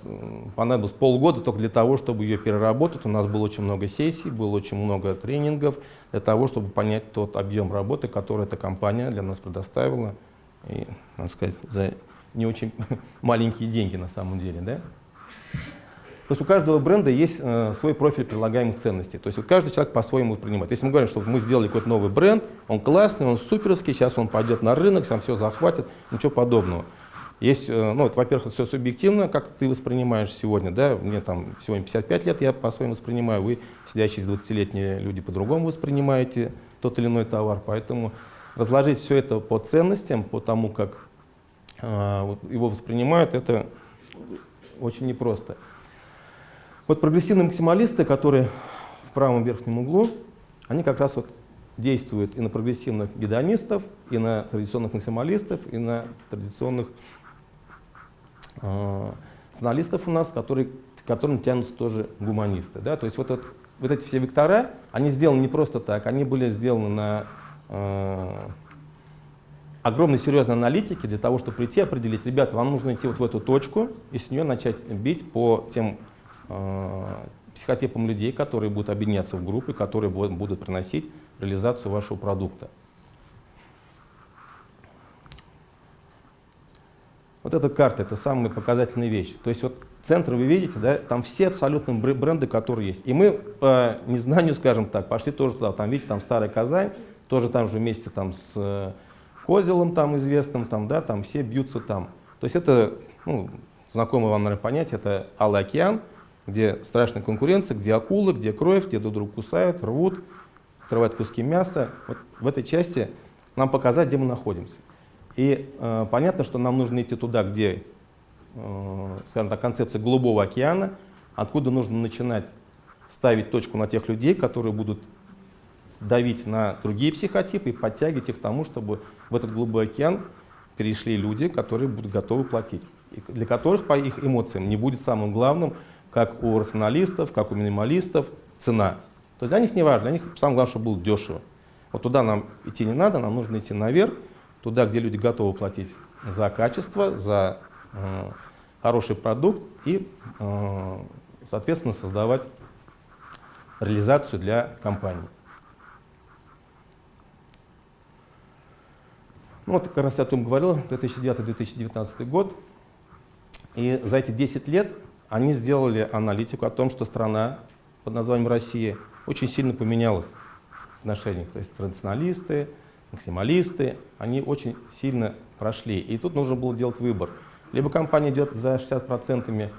Speaker 2: понадобилось полгода только для того, чтобы ее переработать. У нас было очень много сессий, было очень много тренингов для того, чтобы понять тот объем работы, который эта компания для нас предоставила. И, надо сказать, за не очень <laughs> маленькие деньги на самом деле. Да? То есть у каждого бренда есть э, свой профиль предлагаемых ценностей. То есть вот каждый человек по-своему принимает. Если мы говорим, что мы сделали какой-то новый бренд, он классный, он суперский, сейчас он пойдет на рынок, сам все захватит, ничего подобного. Есть, э, ну, во-первых, это все субъективно, как ты воспринимаешь сегодня, да, мне там сегодня 55 лет, я по-своему воспринимаю, вы, сидящие 20-летние люди, по-другому воспринимаете тот или иной товар, поэтому разложить все это по ценностям, по тому, как э, его воспринимают, это очень непросто. Вот прогрессивные максималисты, которые в правом верхнем углу, они как раз вот действуют и на прогрессивных гедонистов, и на традиционных максималистов, и на традиционных журналистов у нас, которые, к которым тянутся тоже гуманисты. Да? То есть вот этот вот эти все вектора, они сделаны не просто так, они были сделаны на э, огромной серьезной аналитике для того, чтобы прийти определить, ребята, вам нужно идти вот в эту точку и с нее начать бить по тем э, психотипам людей, которые будут объединяться в группы, которые будут приносить реализацию вашего продукта. Вот эта карта — это самая показательная вещь. То есть вот центр вы видите, да, там все абсолютно бренды, которые есть. И мы по незнанию, скажем так, пошли тоже туда. Там, видите, там Старая Казань, тоже там же вместе там с э, Козелом там известным, там, да, там все бьются там. То есть это, ну, знакомое вам, наверное, понятие, это Алый океан, где страшная конкуренция, где акулы, где кровь, где друг друга кусают, рвут, отрывают куски мяса. Вот в этой части нам показать, где мы находимся. И э, понятно, что нам нужно идти туда, где, э, скажем так, концепция голубого океана, откуда нужно начинать ставить точку на тех людей, которые будут давить на другие психотипы и подтягивать их к тому, чтобы в этот голубой океан перешли люди, которые будут готовы платить, и для которых по их эмоциям не будет самым главным, как у рационалистов, как у минималистов, цена. То есть для них не важно, для них самое главное, чтобы было дешево. Вот туда нам идти не надо, нам нужно идти наверх, туда, где люди готовы платить за качество, за э, хороший продукт и, э, соответственно, создавать реализацию для компании. Ну, вот как раз я о том говорил, 2009-2019 год. И за эти 10 лет они сделали аналитику о том, что страна под названием Россия очень сильно поменялась в отношениях. То есть традиционалисты, максималисты, они очень сильно прошли. И тут нужно было делать выбор. Либо компания идет за 60%,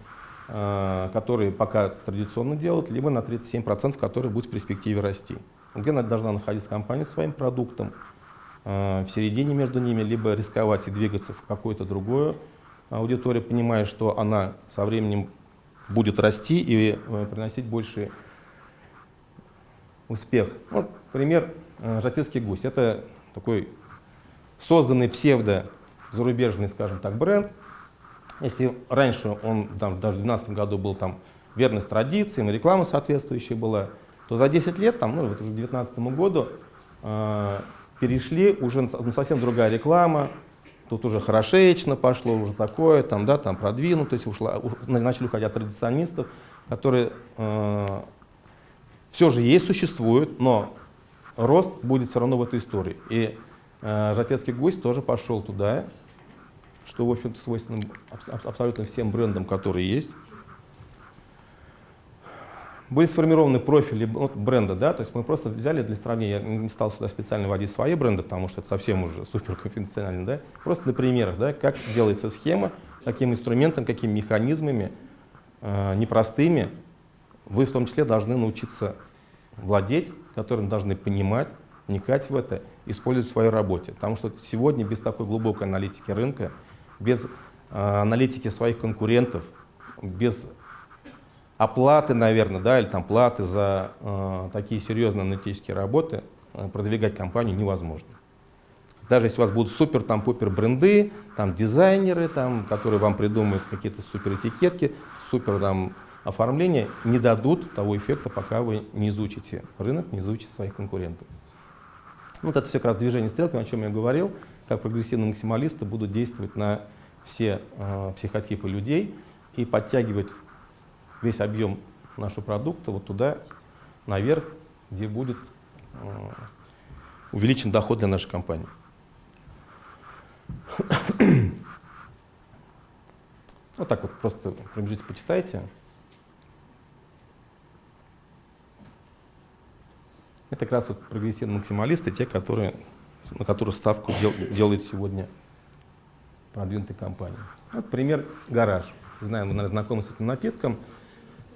Speaker 2: э, которые пока традиционно делают, либо на 37%, которые будут в перспективе расти. Где она должна находиться компания своим продуктом, э, в середине между ними, либо рисковать и двигаться в какую-то другую аудиторию, понимая, что она со временем будет расти и э, приносить больше успех. Вот пример «Жатецкий гусь». Это такой созданный псевдо зарубежный, скажем так, бренд. Если раньше он там, даже в 2012 году был там верность традициям, реклама соответствующая была, то за 10 лет, там, ну, вот уже к 2019 году, э, перешли уже на совсем другая реклама, тут уже хорошечно пошло, уже такое, там, да, там продвинутость, ушла, уш, начали уходить от традиционистов, которые э, все же есть, существуют, но рост будет все равно в этой истории. И э, Жатецкий гость тоже пошел туда, что, в общем-то, свойственно абсолютно всем брендам, которые есть. Были сформированы профили бренда, да, то есть мы просто взяли для сравнения, я не стал сюда специально вводить свои бренды, потому что это совсем уже супер конфиденциально, да, просто на примерах, да, как делается схема, каким инструментом, какими механизмами, э, непростыми, вы в том числе должны научиться владеть, которым должны понимать, вникать в это, использовать в своей работе. Потому что сегодня без такой глубокой аналитики рынка, без э, аналитики своих конкурентов, без оплаты, наверное, да, или там платы за э, такие серьезные аналитические работы э, продвигать компанию невозможно. Даже если у вас будут супер там пупер бренды, там дизайнеры, там, которые вам придумают какие-то супер этикетки, супер там оформления не дадут того эффекта, пока вы не изучите рынок, не изучите своих конкурентов. Вот это все как раз движение стрелками, о чем я говорил, как прогрессивные максималисты будут действовать на все э, психотипы людей и подтягивать весь объем нашего продукта вот туда, наверх, где будет э, увеличен доход для нашей компании. <coughs> Вот так вот просто пробежите, почитайте. Это как раз вот прогрессивные максималисты, те, которые, на которых ставку дел, делает сегодня продвинутые компании. Вот пример гараж. Знаю, вы, наверное, знакомы с этим напитком.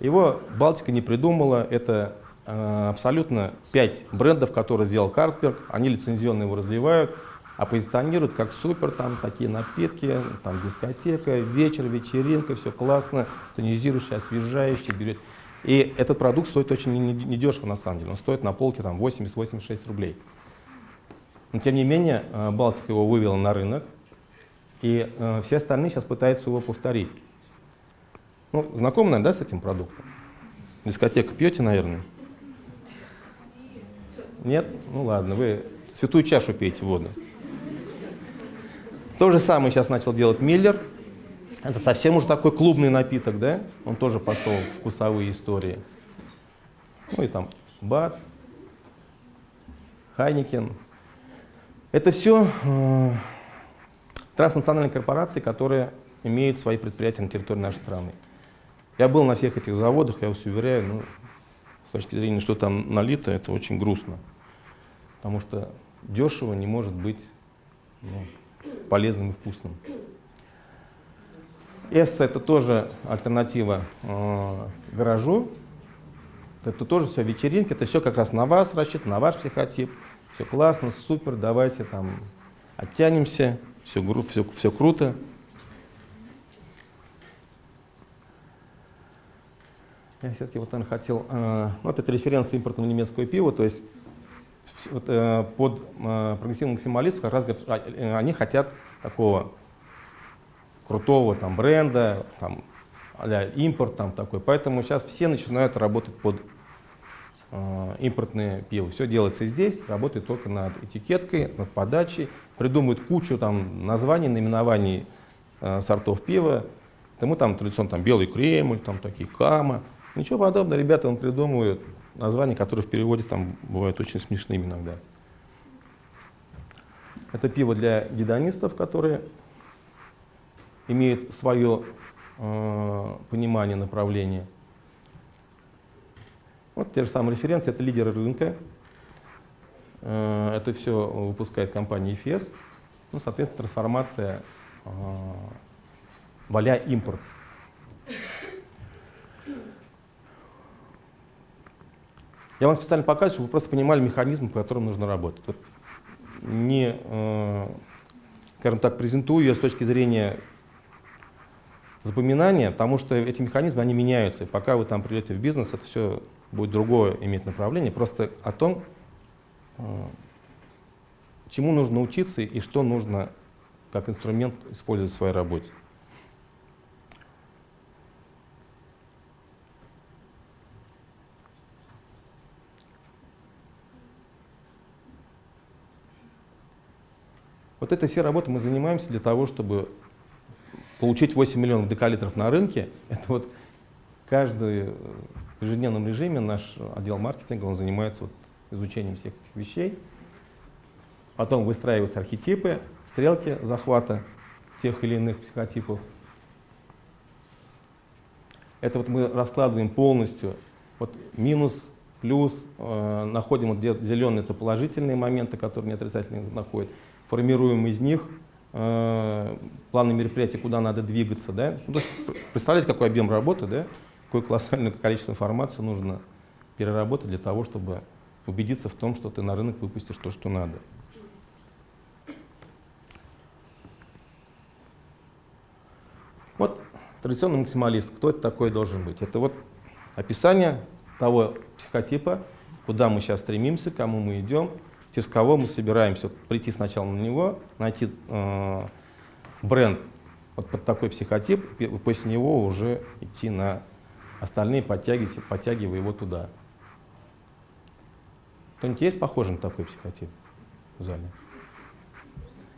Speaker 2: Его Балтика не придумала. Это э, абсолютно пять брендов, которые сделал Карлсберг. Они лицензионно его разливают, а позиционируют как супер, там такие напитки, там дискотека, вечер, вечеринка, все классно, тонизирующий, освежающий, берет. И этот продукт стоит очень недешево на самом деле. Он стоит на полке 80-86 рублей. Но тем не менее, э, Балтика его вывела на рынок, и э, все остальные сейчас пытаются его повторить. Ну, знакомы, наверное, да, с этим продуктом? Дискотека пьете, наверное? Нет? Ну ладно, вы святую чашу пейте воду. То же самое сейчас начал делать Миллер. Это совсем уже такой клубный напиток, да? Он тоже пошел в вкусовые истории. Ну и там Бат, Хайникен. Это все э, транснациональные корпорации, которые имеют свои предприятия на территории нашей страны. Я был на всех этих заводах, я вас уверяю, ну, с точки зрения, что там налито, это очень грустно. Потому что дешево не может быть ну, полезным и вкусным. Эсса это тоже альтернатива э, гаражу. Это тоже все вечеринки, это все как раз на вас рассчитано, на ваш психотип. Все классно, супер, давайте там оттянемся, все, все, все круто. Я все-таки вот, наверное, хотел, э, вот это референс импортного немецкого пива, то есть вот, э, под э, прогрессивным максималистов как раз говорят, э, они хотят такого крутого там бренда, там, а импорт там такой. Поэтому сейчас все начинают работать под э, импортное пиво. Все делается здесь, работает только над этикеткой, над подачей, придумывают кучу там названий, наименований сортов пива. Тому там традиционно там белый кремль, там такие кама. Ничего подобного, ребята он придумывают названия, которые в переводе там бывают очень смешными иногда. Это пиво для гедонистов, которые имеют свое э, понимание направления. Вот те же самые референции, это лидеры рынка. Э, это все выпускает компания EFS. Ну, соответственно, трансформация э, валя импорт. Я вам специально показываю, чтобы вы просто понимали механизм, по которому нужно работать. Вот не, э, скажем так, презентую я с точки зрения запоминания, потому что эти механизмы, они меняются. И пока вы там придете в бизнес, это все будет другое иметь направление. Просто о том, э, чему нужно учиться и что нужно как инструмент использовать в своей работе. Вот этой все работы мы занимаемся для того, чтобы получить 8 миллионов декалитров на рынке. Это вот каждый э, в ежедневном режиме наш отдел маркетинга он занимается вот изучением всех этих вещей. Потом выстраиваются архетипы, стрелки захвата тех или иных психотипов. Это вот мы раскладываем полностью вот минус, плюс, э, находим вот зеленые это положительные моменты, которые не отрицательные находят формируем из них э, планы мероприятий, куда надо двигаться. Да? Ну, представляете, какой объем работы, да? какое колоссальное количество информации нужно переработать для того, чтобы убедиться в том, что ты на рынок выпустишь то, что надо. Вот традиционный максималист. Кто это такой должен быть? Это вот описание того психотипа, куда мы сейчас стремимся, кому мы идем, через кого мы собираемся прийти сначала на него, найти э, бренд вот под такой психотип, и после него уже идти на остальные, подтягивая, подтягивая его туда. Кто-нибудь есть похожий на такой психотип в зале?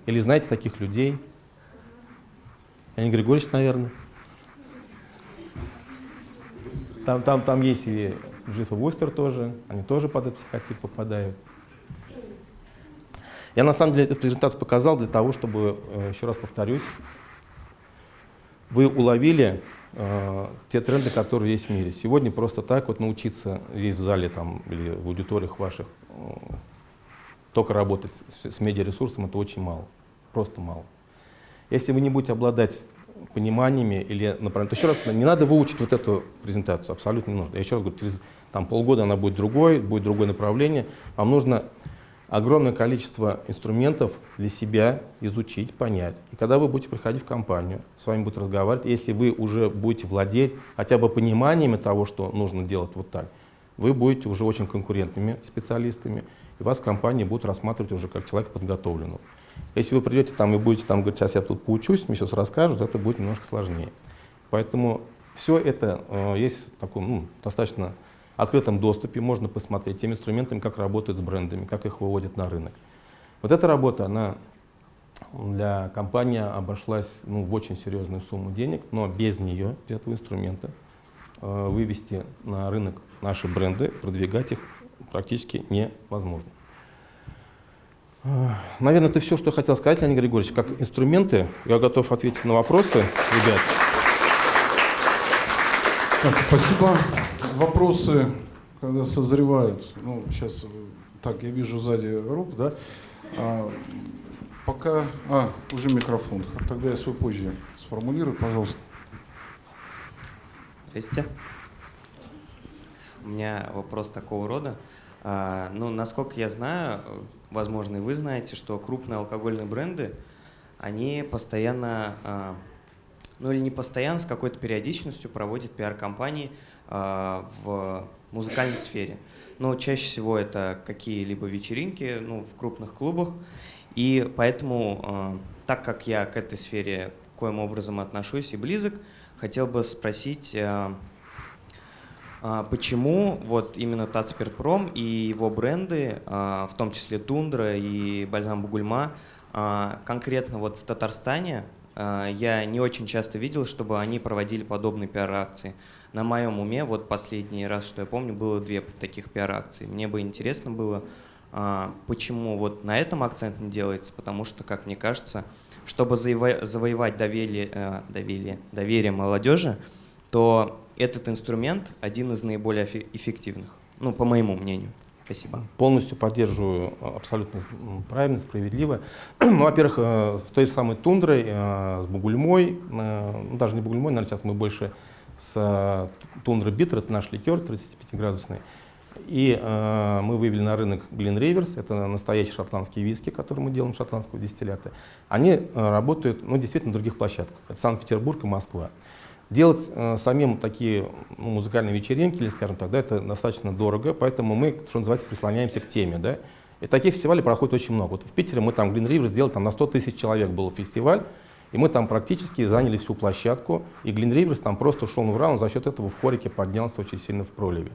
Speaker 2: Или знаете таких людей? Леонид Григорьевич, наверное. Там, там, там есть и Джиф и Вустер тоже, они тоже под этот психотип попадают. Я на самом деле эту презентацию показал для того, чтобы, э, еще раз повторюсь, вы уловили э, те тренды, которые есть в мире. Сегодня просто так вот научиться здесь в зале там, или в аудиториях ваших э, только работать с, с медиаресурсом, это очень мало, просто мало. Если вы не будете обладать пониманиями или направлением, то еще раз, не надо выучить вот эту презентацию, абсолютно не нужно. Я еще раз говорю, через там, полгода она будет другой, будет другое направление. Вам нужно огромное количество инструментов для себя изучить, понять. И когда вы будете приходить в компанию, с вами будут разговаривать, если вы уже будете владеть хотя бы пониманиями того, что нужно делать вот так, вы будете уже очень конкурентными специалистами, и вас в компании будут рассматривать уже как человека подготовленного. Если вы придете там и будете там говорить, сейчас я тут поучусь, мне сейчас расскажут, это будет немножко сложнее. Поэтому все это э, есть такой ну, достаточно открытом доступе можно посмотреть тем инструментами, как работают с брендами, как их выводят на рынок. Вот эта работа, она для компании обошлась ну, в очень серьезную сумму денег, но без нее, без этого инструмента, э, вывести на рынок наши бренды, продвигать их практически невозможно. Э, наверное, это все, что я хотел сказать, Леонид Григорьевич. Как инструменты, я готов ответить на вопросы, ребят.
Speaker 1: Так, спасибо. Вопросы, когда созревают. Ну, сейчас, так, я вижу сзади рук, да? А, пока... А, уже микрофон. Тогда я свой позже сформулирую, пожалуйста.
Speaker 4: Здрасте. У меня вопрос такого рода. А, ну, насколько я знаю, возможно, и вы знаете, что крупные алкогольные бренды, они постоянно, а, ну или не постоянно, с какой-то периодичностью проводят пиар-компании а, в музыкальной сфере. Но чаще всего это какие-либо вечеринки ну, в крупных клубах. И поэтому, так как я к этой сфере коим образом отношусь и близок, хотел бы спросить, а, почему вот именно Тацперпром и его бренды, а, в том числе Тундра и Бальзам Бугульма, а, конкретно вот в Татарстане я не очень часто видел, чтобы они проводили подобные пиар-акции. На моем уме вот последний раз, что я помню, было две таких пиар-акции. Мне бы интересно было, почему вот на этом акцент не делается, потому что, как мне кажется, чтобы завоевать доверие, э, доверие, доверие молодежи, то этот инструмент один из наиболее эффективных, ну, по моему мнению. Спасибо.
Speaker 2: Полностью поддерживаю э, абсолютно правильно, справедливо. <clears throat> ну, во-первых, э, в той же самой тундрой, э, с Бугульмой, ну, даже не Бугульмой, наверное, сейчас мы больше с тундрой Биттер, это наш ликер 35-градусный. И э, мы вывели на рынок Glen Rivers, это настоящие шотландские виски, которые мы делаем шотландского дистиллята. Они э, работают, ну, действительно, на других площадках. Это Санкт-Петербург и Москва. Делать э, самим такие ну, музыкальные вечеринки, или, скажем так, да, это достаточно дорого, поэтому мы, что называется, прислоняемся к теме. Да? И таких фестивалей проходит очень много. Вот в Питере мы там Green River сделали, там на 100 тысяч человек был фестиваль, и мы там практически заняли всю площадку, и Green Rivers там просто ушел в раунд, за счет этого в хорике поднялся очень сильно в проливе.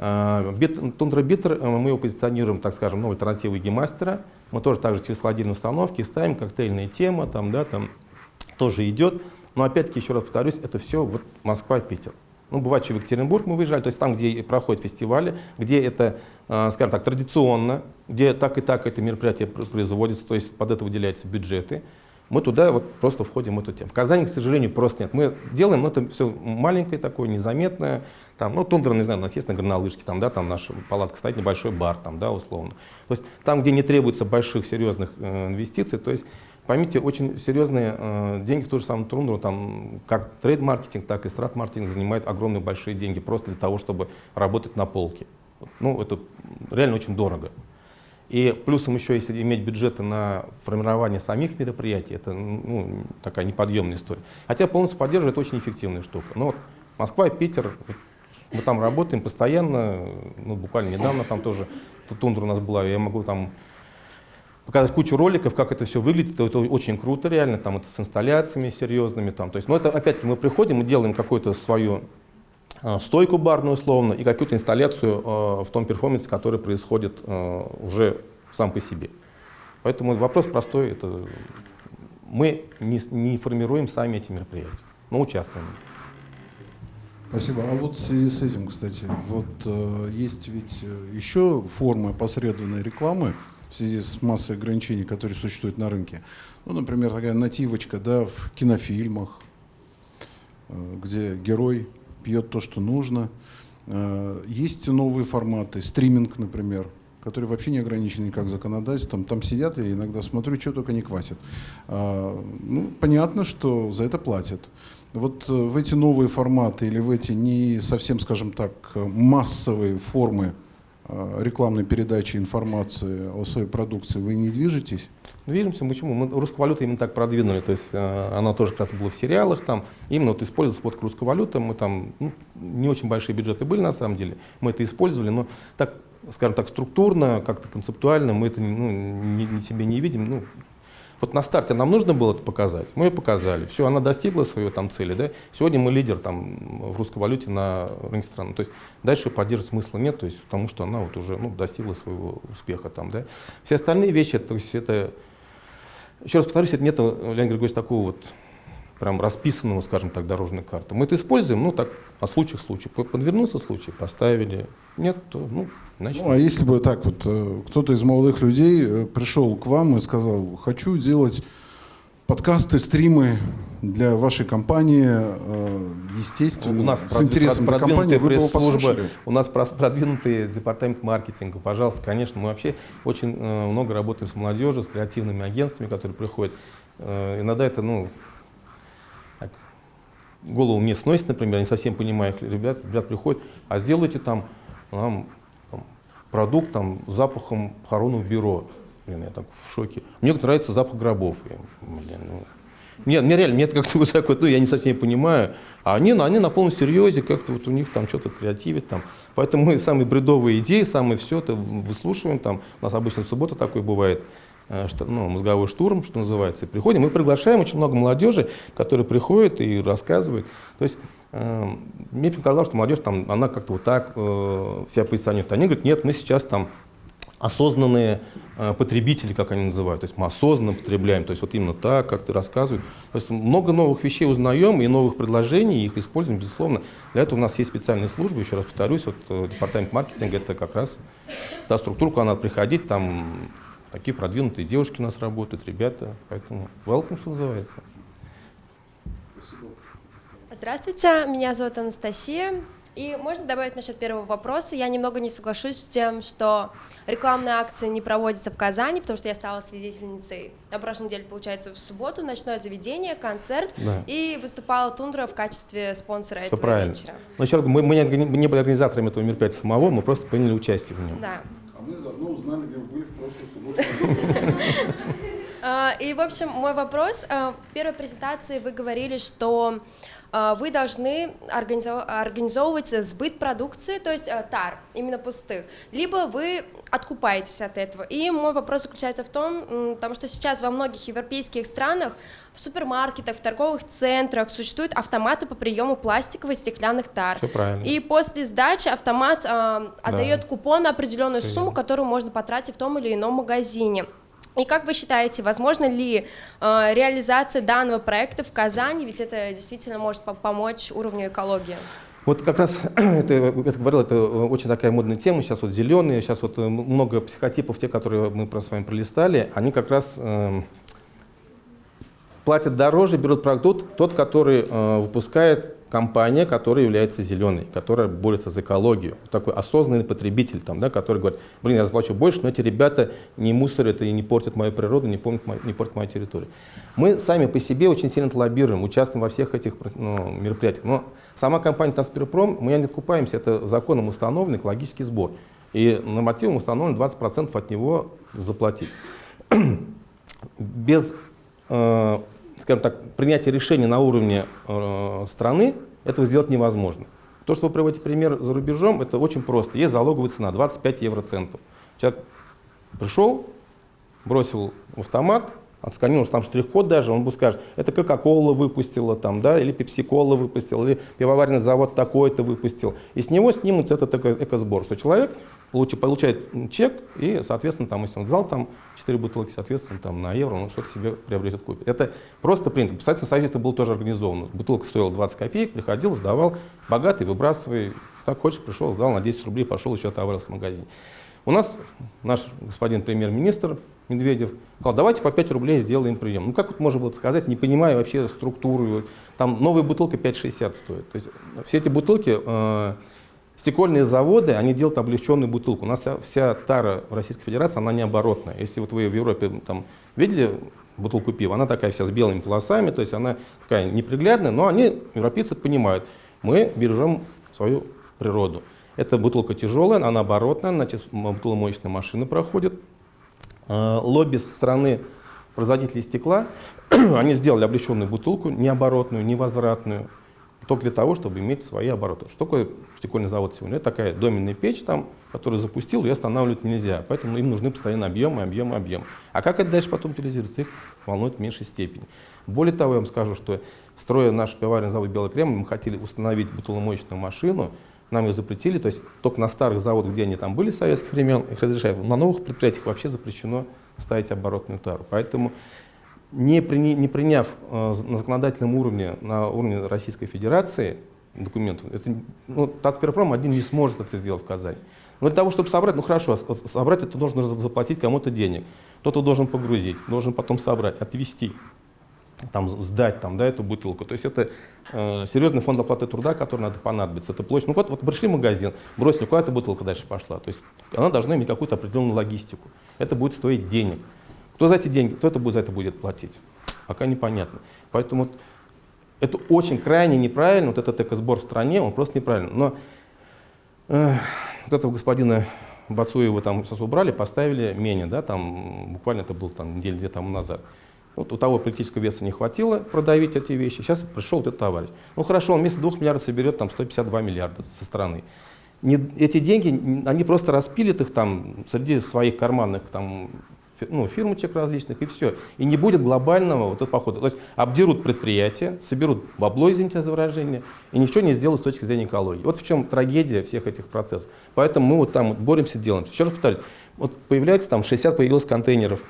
Speaker 2: Тундра Биттер, э, мы его позиционируем, так скажем, ну, альтернативой гемастера. Мы тоже также через холодильные установки ставим, коктейльная тема, там, да, там тоже идет. Но опять-таки, еще раз повторюсь, это все вот Москва, Питер. Ну, бывает, что в Екатеринбург мы выезжали, то есть там, где проходят фестивали, где это, э, скажем так, традиционно, где так и так это мероприятие производится, то есть под это выделяются бюджеты, мы туда вот просто входим в эту тему. В Казани, к сожалению, просто нет. Мы делаем, но это все маленькое такое, незаметное. Там, ну, тундра, не знаю, у нас есть на горнолыжке, там, да, там наша палатка стоит, небольшой бар, там, да, условно. То есть там, где не требуется больших серьезных э, инвестиций, то есть Поймите, очень серьезные э, деньги в ту же самую трундру, там, как трейд-маркетинг, так и страт-маркетинг занимает огромные большие деньги просто для того, чтобы работать на полке. Ну, это реально очень дорого. И плюсом еще, если иметь бюджеты на формирование самих мероприятий, это ну, такая неподъемная история. Хотя полностью поддерживаю, это очень эффективная штука. Но вот Москва Питер, мы там работаем постоянно, ну, буквально недавно там тоже тундра у нас была, я могу там показать кучу роликов, как это все выглядит, это, это очень круто реально, там это с инсталляциями серьезными, там, то есть, но это опять-таки мы приходим, мы делаем какую-то свою э, стойку барную условно и какую-то инсталляцию э, в том перформансе, который происходит э, уже сам по себе. Поэтому вопрос простой, это мы не, не формируем сами эти мероприятия, но участвуем.
Speaker 1: Спасибо. А вот в связи с этим, кстати, вот э, есть ведь э, еще формы посредственной рекламы, в связи с массой ограничений, которые существуют на рынке. Ну, например, такая нативочка да, в кинофильмах, э, где герой пьет то, что нужно. Э, есть новые форматы, стриминг, например, который вообще не ограничен никак законодательством. Там сидят, и иногда смотрю, что только не квасят. А, ну, понятно, что за это платят. Вот э, в эти новые форматы или в эти не совсем, скажем так, массовые формы Э, рекламной передачи информации о своей продукции вы не движетесь?
Speaker 2: Движемся. Почему? Мы русскую валюту именно так продвинули. То есть э, она тоже как раз была в сериалах. Там, именно вот использовать сводку русской валюты. Мы там ну, не очень большие бюджеты были на самом деле. Мы это использовали, но так, скажем так, структурно, как-то концептуально мы это ну, не, не себе не видим. Ну, Вот на старте нам нужно было это показать, мы ее показали. Все, она достигла своей там цели. Да? Сегодня мы лидер там, в русской валюте на рынке страны. То есть дальше поддерживать смысла нет, то есть, потому что она вот уже ну, достигла своего успеха. Там, да? Все остальные вещи, то есть это, еще раз повторюсь, это нет, Леонид Григорьевич, такого вот прям расписанного, скажем так, дорожной карты. Мы это используем, ну так, по случаю к случаю. Подвернулся случай, поставили. Нет, то, ну, значит...
Speaker 1: Ну, а если бы так вот, э, кто-то из молодых людей э, пришел к вам и сказал, хочу делать подкасты, стримы для вашей компании, э, естественно,
Speaker 2: у нас
Speaker 1: с интересом для компании, вы его послушали?
Speaker 2: У нас продвинутый департамент маркетинга. Пожалуйста, конечно, мы вообще очень много работаем с молодежью, с креативными агентствами, которые приходят. Иногда это, ну, голову мне сносит, например, не совсем понимаю, ребят, ребят приходят, а сделайте там, там, там продукт там, с запахом похоронного бюро. Блин, я так в шоке. Мне нравится запах гробов. Я, блин, ну, мне, мне реально, мне это как-то <laughs> вот так вот, ну, я не совсем понимаю. А они, они на полном серьезе, как-то вот у них там что-то креативит там. Поэтому мы самые бредовые идеи, самые все это выслушиваем там. У нас обычно суббота такой бывает. Э, ну, мозговой штурм, что называется, и приходим. Мы приглашаем очень много молодежи, которые приходят и рассказывают. То есть э, мне показалось, что молодежь, там, она как-то вот так э, себя позиционирует. Они говорят, нет, мы сейчас там осознанные э, потребители, как они называют, то есть мы осознанно потребляем, то есть вот именно так, как ты рассказываешь. То есть много новых вещей узнаем и новых предложений, их используем, безусловно. Для этого у нас есть специальные службы, еще раз повторюсь, вот э, департамент маркетинга, это как раз та структура, куда надо приходить, там Такие продвинутые девушки у нас работают, ребята. Поэтому welcome, что называется.
Speaker 3: Здравствуйте, меня зовут Анастасия. И можно добавить насчет первого вопроса. Я немного не соглашусь с тем, что рекламные акции не проводятся в Казани, потому что я стала свидетельницей на прошлой неделе, получается, в субботу, ночное заведение, концерт, да. и выступала Тундра в качестве спонсора Все этого
Speaker 2: правильно.
Speaker 3: вечера.
Speaker 2: Но еще раз, мы, мы не были организаторами этого мероприятия самого, мы просто приняли участие в нем.
Speaker 3: Да.
Speaker 1: А мы заодно узнали, где вы были в прошлую субботу. <laughs>
Speaker 3: А, и, в общем, мой вопрос. А, в первой презентации вы говорили, что вы должны организовывать сбыт продукции, то есть тар, именно пустых, либо вы откупаетесь от этого. И мой вопрос заключается в том, потому что сейчас во многих европейских странах в супермаркетах, в торговых центрах существуют автоматы по приему пластиковых и стеклянных тар.
Speaker 2: Все правильно.
Speaker 3: И после сдачи автомат э, отдает да. купон на определенную сумму, которую можно потратить в том или ином магазине. И как вы считаете, возможно ли э, реализация данного проекта в Казани, ведь это действительно может помочь уровню экологии?
Speaker 2: Вот как раз, <clears throat> это, это говорил, это очень такая модная тема, сейчас вот зеленые, сейчас вот э, много психотипов, те, которые мы с вами пролистали, они как раз э, платят дороже, берут продукт тот, который э, выпускает компания, которая является зеленой, которая борется за экологию. Такой осознанный потребитель, там, да, который говорит, блин, я заплачу больше, но эти ребята не мусорят и не портят мою природу, не, помнят, не портят мою территорию. Мы сами по себе очень сильно лоббируем, участвуем во всех этих ну, мероприятиях. Но сама компания «Транспирпром», мы не окупаемся, это законом установленный экологический сбор. И нормативом установлено 20% от него заплатить. <clears throat> Без э, скажем так, принятие решения на уровне э, страны, этого сделать невозможно. То, что вы приводите пример за рубежом, это очень просто. Есть залоговая цена 25 евроцентов. Человек пришел, бросил в автомат, отсканировал там штрих-код даже, он бы скажет, это Кока-Кола выпустила, там, да, или Пепси-Кола выпустил, или пивоваренный завод такой-то выпустил. И с него снимут этот экосбор, что человек получает чек, и, соответственно, там, если он взял там 4 бутылки, соответственно, там, на евро, он что-то себе приобретет, купит. Это просто принято. В Советском Союзе это было тоже организовано. Бутылка стоила 20 копеек, приходил, сдавал, богатый, выбрасывай, как хочешь, пришел, сдал на 10 рублей, пошел еще отоварился в магазине. У нас наш господин премьер-министр Медведев сказал, давайте по 5 рублей сделаем прием. Ну как вот можно было сказать, не понимая вообще структуру. Там новая бутылка 5,60 стоит. То есть все эти бутылки э, Стекольные заводы, они делают облегченную бутылку. У нас вся, вся тара в Российской Федерации, она не оборотная. Если вот вы в Европе там, видели бутылку пива, она такая вся с белыми полосами, то есть она такая неприглядная, но они, европейцы, понимают, мы бережем свою природу. Эта бутылка тяжелая, она оборотная, значит, бутыломоечная машина проходит. А, лобби со стороны производителей стекла, <clears throat> они сделали облегченную бутылку, не оборотную, не возвратную, только для того, чтобы иметь свои обороты. Что такое стекольный завод сегодня? Это такая доменная печь, там, которую запустил, ее останавливать нельзя. Поэтому им нужны постоянно объемы, объемы, объемы. А как это дальше потом утилизируется? Их волнует в меньшей степени. Более того, я вам скажу, что строя наш пивоваренный завод «Белый Кремль», мы хотели установить бутыломоечную машину, нам ее запретили, то есть только на старых заводах, где они там были с советских времен, их разрешают. На новых предприятиях вообще запрещено ставить оборотную тару. Поэтому не, при, не приняв э, на законодательном уровне, на уровне Российской Федерации документов, это, ну, Тацперпром один не сможет это сделать в Казани. Но для того, чтобы собрать, ну хорошо, собрать это нужно заплатить кому-то денег. Кто-то должен погрузить, должен потом собрать, отвезти там, сдать там, да, эту бутылку. То есть это э, серьезный фонд оплаты труда, который надо понадобиться. Это площадь. Ну вот, вот пришли в магазин, бросили, куда эта бутылка дальше пошла. То есть она должна иметь какую-то определенную логистику. Это будет стоить денег. Кто за эти деньги, кто это будет, за это будет платить? Пока непонятно. Поэтому вот, это очень крайне неправильно, вот этот экосбор в стране, он просто неправильный. Но э, вот этого господина Бацуева там сейчас убрали, поставили менее, да, там буквально это было там неделю-две тому назад. Вот у того политического веса не хватило продавить эти вещи. Сейчас пришел вот этот товарищ. Ну хорошо, он вместо 2 миллиардов соберет там 152 миллиарда со стороны. Не, эти деньги, они просто распилят их там среди своих карманных там, ну, фирмочек различных и все. И не будет глобального вот этого похода. То есть обдерут предприятия, соберут бабло, извините за выражение, и ничего не сделают с точки зрения экологии. Вот в чем трагедия всех этих процессов. Поэтому мы вот там вот боремся, делаем. Еще раз повторюсь, вот появляется там 60 появилось контейнеров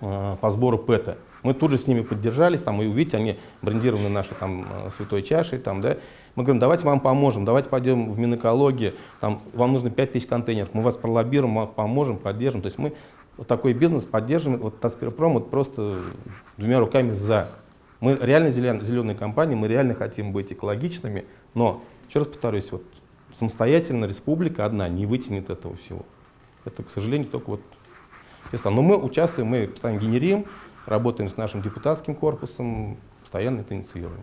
Speaker 2: Э, по сбору ПЭТа. Мы тут же с ними поддержались, там, и увидите, они брендированы нашей там, э, святой чашей. Там, да. Мы говорим, давайте вам поможем, давайте пойдем в Минэкологию, там, вам нужно 5000 контейнеров, мы вас пролоббируем, мы поможем, поддержим. То есть мы вот такой бизнес поддерживаем, вот Таспирпром вот просто двумя руками за. Мы реально зелен, зеленые компании, мы реально хотим быть экологичными, но, еще раз повторюсь, вот самостоятельно республика одна не вытянет этого всего. Это, к сожалению, только вот но мы участвуем, мы постоянно генерим, работаем с нашим депутатским корпусом, постоянно это инициируем.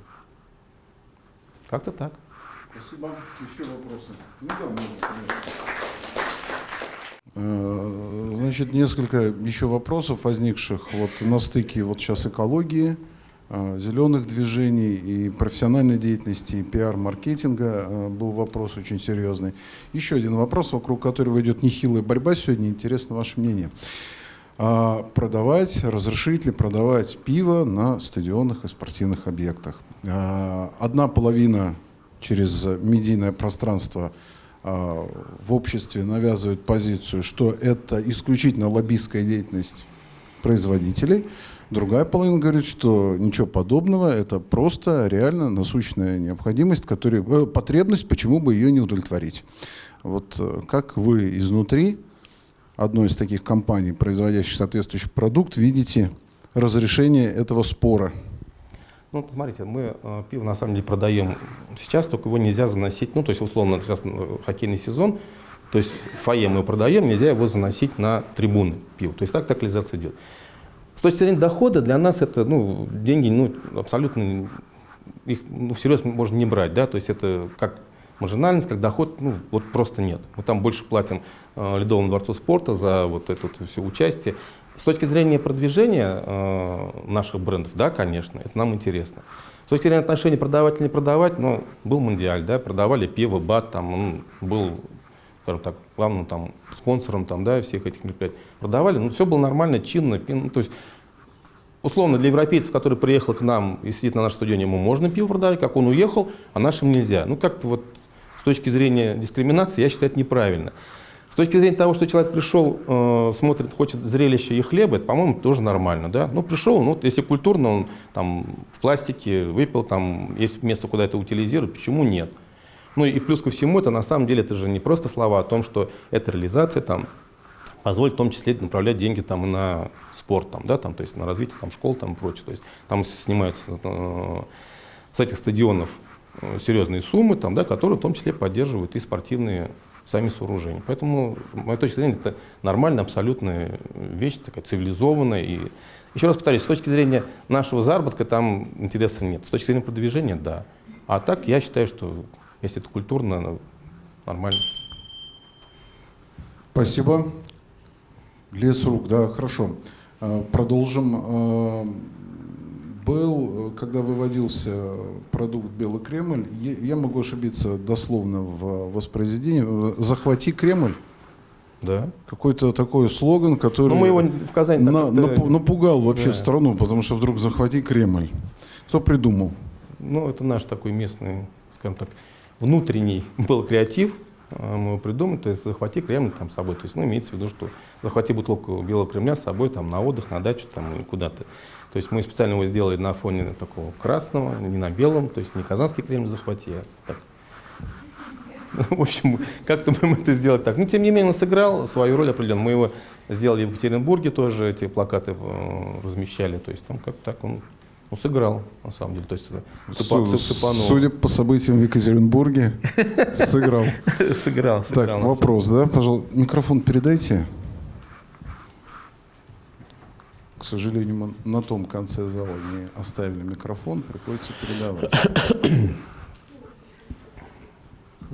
Speaker 2: Как-то так.
Speaker 1: Спасибо. Еще вопросы? Ну да, можно, э, Значит, несколько еще вопросов возникших вот на стыке вот сейчас экологии, э, зеленых движений и профессиональной деятельности, и пиар-маркетинга э, был вопрос очень серьезный. Еще один вопрос, вокруг которого идет нехилая борьба сегодня. Интересно ваше мнение. А, продавать, разрешить ли продавать пиво на стадионах и спортивных объектах. Одна половина через медийное пространство в обществе навязывает позицию, что это исключительно лоббистская деятельность производителей. Другая половина говорит, что ничего подобного, это просто реально насущная необходимость, которая, э, потребность, почему бы ее не удовлетворить. Вот э, как вы изнутри одной из таких компаний, производящих соответствующий продукт, видите разрешение этого спора?
Speaker 2: Ну, смотрите, мы э, пиво на самом деле продаем сейчас, только его нельзя заносить, ну, то есть, условно, сейчас э, хоккейный сезон, то есть фойе мы продаем, нельзя его заносить на трибуны пива. То есть так локализация идет. С точки зрения дохода для нас это ну, деньги ну, абсолютно их ну, всерьез можно не брать. Да? То есть это как маржинальность, как доход, ну, вот просто нет. Мы там больше платим э, Ледовому дворцу спорта за вот это вот все участие. С точки зрения продвижения э, наших брендов, да, конечно, это нам интересно. С точки зрения отношений продавать или не продавать, ну, был Мундиаль, да, продавали пиво, бат, там, он был, скажем так, главным там, спонсором там, да, всех этих мероприятий. Продавали, ну, все было нормально, чинно, ну, то есть условно для европейцев, который приехал к нам и сидит на нашем стадионе, ему можно пиво продавать, как он уехал, а нашим нельзя. Ну, как-то вот с точки зрения дискриминации, я считаю, это неправильно. С точки зрения того, что человек пришел, э, смотрит, хочет зрелища и хлеба, это, по-моему, тоже нормально. Да? Ну, пришел, ну, если культурно, он там в пластике выпил, там есть место, куда это утилизируют, почему нет? Ну и плюс ко всему, это на самом деле это же не просто слова о том, что эта реализация там, позволит в том числе направлять деньги там, на спорт, там, да, там, то есть на развитие там, школ там, и прочее. То есть там снимаются э, с этих стадионов Э, серьезные суммы, там, да, которые в том числе поддерживают и спортивные сами сооружения. Поэтому, моей точки зрения, это нормальная, абсолютная вещь, такая цивилизованная. И, еще раз повторюсь, с точки зрения нашего заработка там интереса нет. С точки зрения продвижения – да. А так я считаю, что если это культурно, нормально.
Speaker 1: Спасибо. Лес рук, да, хорошо. Э, продолжим. Э, был, э, когда выводился продукт «Белый Кремль», я, могу ошибиться дословно в воспроизведении, э, «Захвати Кремль»,
Speaker 2: Да.
Speaker 1: какой-то такой слоган, который
Speaker 2: Ну, мы его в Казани
Speaker 1: на- напу- напугал вообще
Speaker 2: Да.
Speaker 1: страну, потому что вдруг «Захвати Кремль». Кто придумал?
Speaker 2: Ну, это наш такой местный, скажем так, внутренний был креатив, а, мы его придумали, то есть захвати Кремль там с собой, то есть, ну, имеется в виду, что захвати бутылку Белого Кремля с собой там на отдых, на дачу там или куда-то. То есть мы специально его сделали на фоне такого красного, не на белом, то есть не Казанский Кремль захвати, а так. <laughs> В общем, как-то мы это сделали так. Ну, тем не менее, он сыграл свою роль определенную. Мы его сделали в Екатеринбурге тоже, эти плакаты э, размещали. То есть там как так он ну, сыграл, на самом деле. То есть цепа-
Speaker 1: Су-
Speaker 2: цеп- цепанул.
Speaker 1: Судя по событиям в Екатеринбурге, <laughs> сыграл.
Speaker 2: сыграл,
Speaker 1: Так,
Speaker 2: сыграл.
Speaker 1: вопрос, да? Пожалуйста, микрофон передайте. К сожалению, мы на том конце зала не оставили микрофон, приходится передавать. <coughs>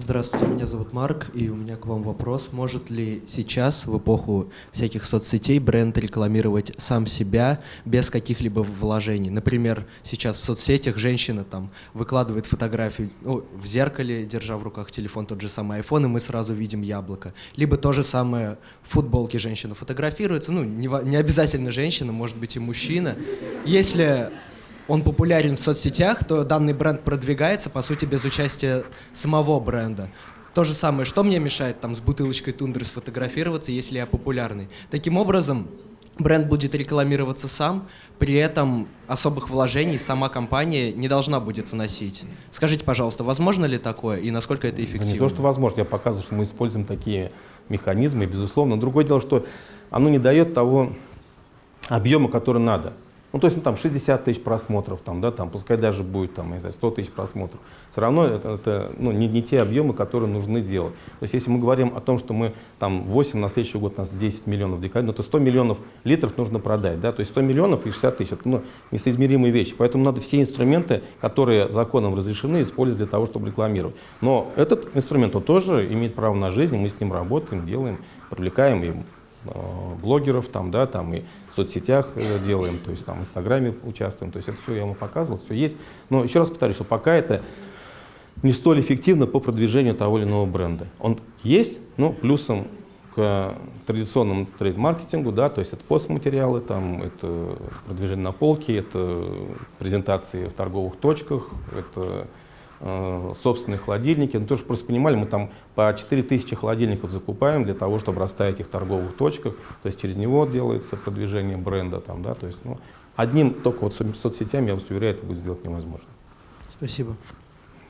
Speaker 5: Здравствуйте, меня зовут Марк, и у меня к вам вопрос. Может ли сейчас, в эпоху всяких соцсетей, бренд рекламировать сам себя без каких-либо вложений? Например, сейчас в соцсетях женщина там выкладывает фотографию ну, в зеркале, держа в руках телефон, тот же самый iPhone, и мы сразу видим яблоко. Либо то же самое в футболке женщина фотографируется, ну, не, не обязательно женщина, может быть и мужчина. Если он популярен в соцсетях, то данный бренд продвигается, по сути, без участия самого бренда. То же самое, что мне мешает там с бутылочкой тундры сфотографироваться, если я популярный. Таким образом, бренд будет рекламироваться сам, при этом особых вложений сама компания не должна будет вносить. Скажите, пожалуйста, возможно ли такое и насколько это
Speaker 2: Да
Speaker 5: эффективно?
Speaker 2: не то, что возможно, я показываю, что мы используем такие механизмы, безусловно. Другое дело, что оно не дает того объема, который надо. Ну, то есть, ну, там 60 тысяч просмотров, там, да, там, пускай даже будет, там, не знаю, 100 тысяч просмотров. Все равно это, это, ну, не, не те объемы, которые нужны делать. То есть, если мы говорим о том, что мы там 8, на следующий год у нас 10 миллионов декабрь, ну, то 100 миллионов литров нужно продать, да, то есть 100 миллионов и 60 тысяч, это, ну, несоизмеримые вещи. Поэтому надо все инструменты, которые законом разрешены, использовать для того, чтобы рекламировать. Но этот инструмент, он тоже имеет право на жизнь, мы с ним работаем, делаем, привлекаем и блогеров там, да, там и в соцсетях э, делаем, то есть там в Инстаграме участвуем, то есть это все я ему показывал, все есть. Но еще раз повторюсь, что пока это не столь эффективно по продвижению того или иного бренда. Он есть, но плюсом к традиционному трейд-маркетингу, да, то есть это постматериалы, там, это продвижение на полке, это презентации в торговых точках, это э, собственные холодильники. Ну, тоже просто понимали, мы там по 4000 холодильников закупаем для того, чтобы расставить их в торговых точках, то есть через него делается продвижение бренда, там, да, то есть, ну, одним только вот со- соцсетями, я вас уверяю, это будет сделать невозможно.
Speaker 5: Спасибо.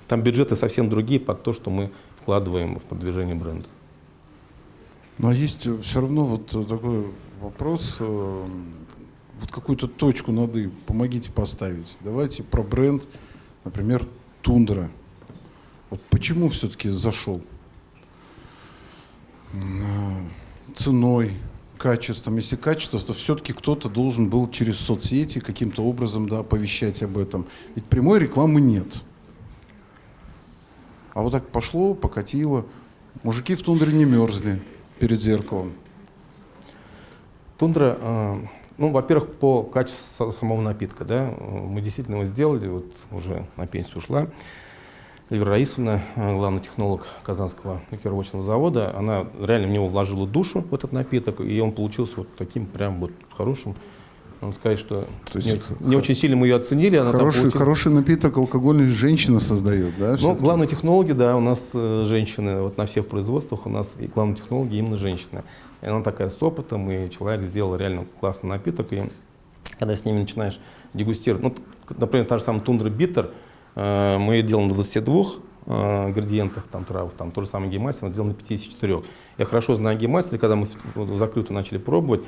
Speaker 2: Там бюджеты совсем другие под то, что мы вкладываем в продвижение бренда.
Speaker 1: Но есть все равно вот э, такой вопрос, э, вот какую-то точку над «и» помогите поставить. Давайте про бренд, например, Тундра. Вот почему все-таки зашел? А, Ценой, качеством. Если качество, то все-таки кто-то должен был через соцсети каким-то образом да, оповещать об этом. Ведь прямой рекламы нет. А вот так пошло, покатило. Мужики в тундре не мерзли перед зеркалом.
Speaker 2: Тундра, э, ну, во-первых, по качеству са- самого напитка, да, мы действительно его сделали, вот уже на пенсию ушла. Эльвира Раисовна, э, главный технолог Казанского ликеровочного завода, она реально в него вложила душу в этот напиток, и он получился вот таким прям вот хорошим. Надо сказать, что
Speaker 1: То есть
Speaker 2: не, не очень сильно мы ее оценили. Она там
Speaker 1: Хороший,
Speaker 2: получила-
Speaker 1: хороший напиток алкогольный женщина создает, да?
Speaker 2: Ну, главные технологи, да, у нас э, женщины, вот на всех производствах у нас и главные технологи именно женщины. И она такая с опытом, и человек сделал реально классный напиток, и когда с ними начинаешь дегустировать, ну, например, та же самая тундра биттер, э, мы ее делаем на 22 э, ингредиентах, там, травах, там, то же самое геймастер, но сделано на 54. Я хорошо знаю Jägermeister, когда мы в, в закрытую начали пробовать,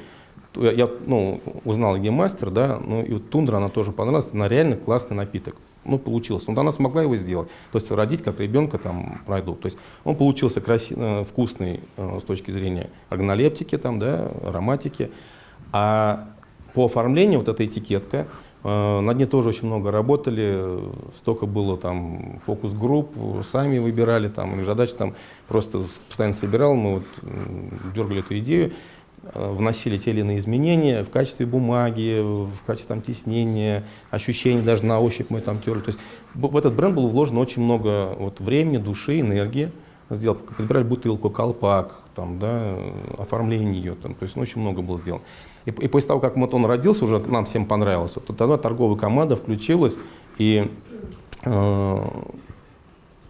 Speaker 2: я, ну, узнал Jägermeister, да, ну, и вот тундра, она тоже понравилась, она реально классный напиток. Ну, получилось. Вот она смогла его сделать. То есть родить как ребенка там продукт. То есть он получился краси- э, вкусный э, с точки зрения органолептики, там, да, ароматики. А по оформлению вот эта этикетка, э, над ней тоже очень много работали, столько было там фокус-групп, сами выбирали, там, задачи там просто постоянно собирал, мы вот дергали эту идею. Э, вносили те или иные изменения в качестве бумаги, в качестве там, теснения, ощущений, даже на ощупь мы там терли. То есть в этот бренд было вложено очень много вот, времени, души, энергии. Сделал, подбирали бутылку, колпак, там, да, оформление ее, там, то есть ну, очень много было сделано. И, и после того, как вот он родился, уже нам всем понравился, то тогда торговая команда включилась, и э,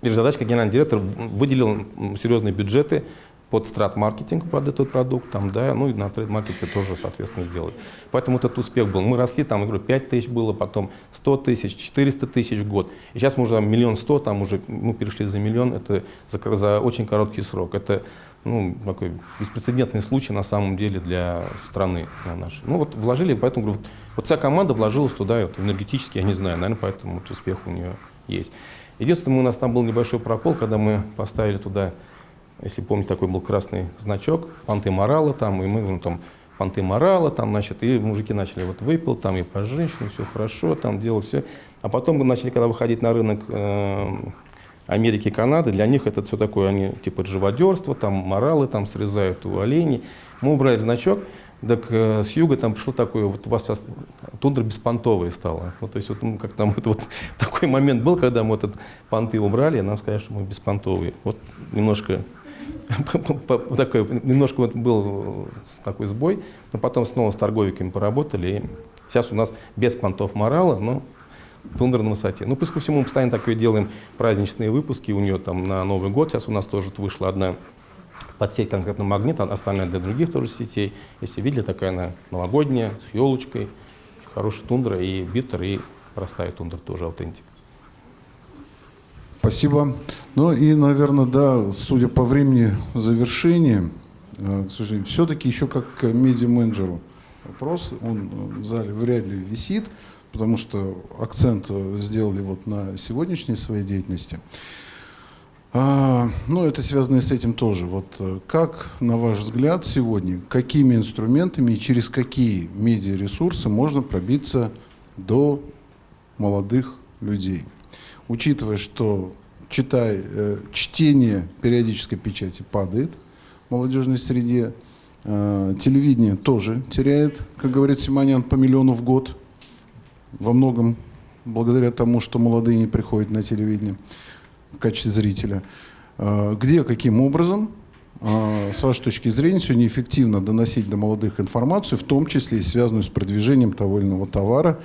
Speaker 2: Задачка генеральный директор выделил серьезные бюджеты под страт-маркетинг под этот продукт, там, да, ну и на трейд-маркете тоже, соответственно, сделали. Поэтому этот успех был. Мы росли, там, говорю, 5 тысяч было, потом 100 тысяч, 400 тысяч в год. И сейчас мы уже миллион сто, там уже, мы перешли за миллион, это за, за очень короткий срок. Это, ну, такой беспрецедентный случай на самом деле для страны нашей. Ну вот вложили, поэтому, говорю, вот вся команда вложилась туда, вот, энергетически, я не знаю, наверное, поэтому вот успех у нее есть. Единственное, у нас там был небольшой прокол, когда мы поставили туда если помните, такой был красный значок, понты морала там, и мы ну, там понты морала, там, значит, и мужики начали вот выпил, там и по женщинам, все хорошо, там делать все. А потом мы начали, когда выходить на рынок э, Америки и Канады, для них это все такое, они типа живодерство, там моралы там срезают у оленей. Мы убрали значок, так э, с юга там пришло такое, вот у вас сейчас тундра беспонтовая стала. Вот, то есть вот, ну, как там вот, вот <laughs> такой момент был, когда мы этот понты убрали, и нам сказали, что мы беспонтовые. Вот немножко <laughs> такой, немножко вот был такой сбой, но потом снова с торговиками поработали. И сейчас у нас без понтов морала, но тундра на высоте. Ну, плюс ко всему, мы постоянно такое делаем праздничные выпуски у нее там на Новый год. Сейчас у нас тоже вышла одна подсеть конкретно магнит, а остальная для других тоже сетей. Если видели, такая она новогодняя, с елочкой, очень хорошая тундра и биттер, и простая тундра тоже аутентик.
Speaker 1: Спасибо. Ну и, наверное, да, судя по времени завершения, э, к сожалению, все-таки еще как медиа-менеджеру вопрос, он в зале вряд ли висит, потому что акцент сделали вот на сегодняшней своей деятельности. А, ну, это связано с этим тоже. Вот э, как, на ваш взгляд, сегодня, какими инструментами и через какие медиаресурсы можно пробиться до молодых людей? Учитывая, что читай, э, чтение периодической печати падает в молодежной среде, э, телевидение тоже теряет, как говорит Симонян, по миллиону в год, во многом благодаря тому, что молодые не приходят на телевидение в качестве зрителя. Э, где, каким образом, с вашей точки зрения, сегодня эффективно доносить до молодых информацию, в том числе и связанную с продвижением того или иного товара,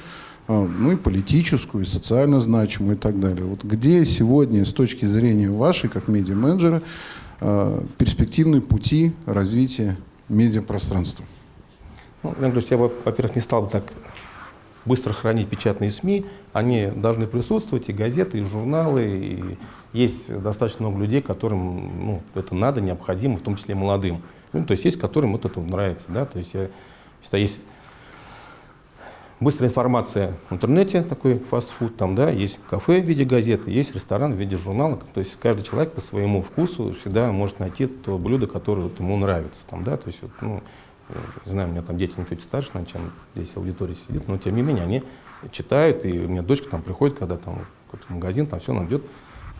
Speaker 1: ну и политическую, и социально значимую и так далее. Вот где сегодня с точки зрения вашей, как медиа-менеджера, а, перспективные пути развития медиапространства?
Speaker 2: Ну, я бы, во-первых, не стал бы так быстро хранить печатные СМИ. Они должны присутствовать, и газеты, и журналы, и есть достаточно много людей, которым ну, это надо, необходимо, в том числе молодым. Ну, то есть есть, которым вот это нравится. Да? То есть я считаю, есть Быстрая информация в интернете, такой фастфуд, там, да, есть кафе в виде газеты, есть ресторан в виде журнала. То есть каждый человек по своему вкусу всегда может найти то блюдо, которое вот ему нравится. Там, да, то есть, вот, ну, не знаю, у меня там дети ну, чуть старше, чем здесь аудитория сидит, но тем не менее они читают, и у меня дочка там приходит, когда там в магазин, там все, она идет,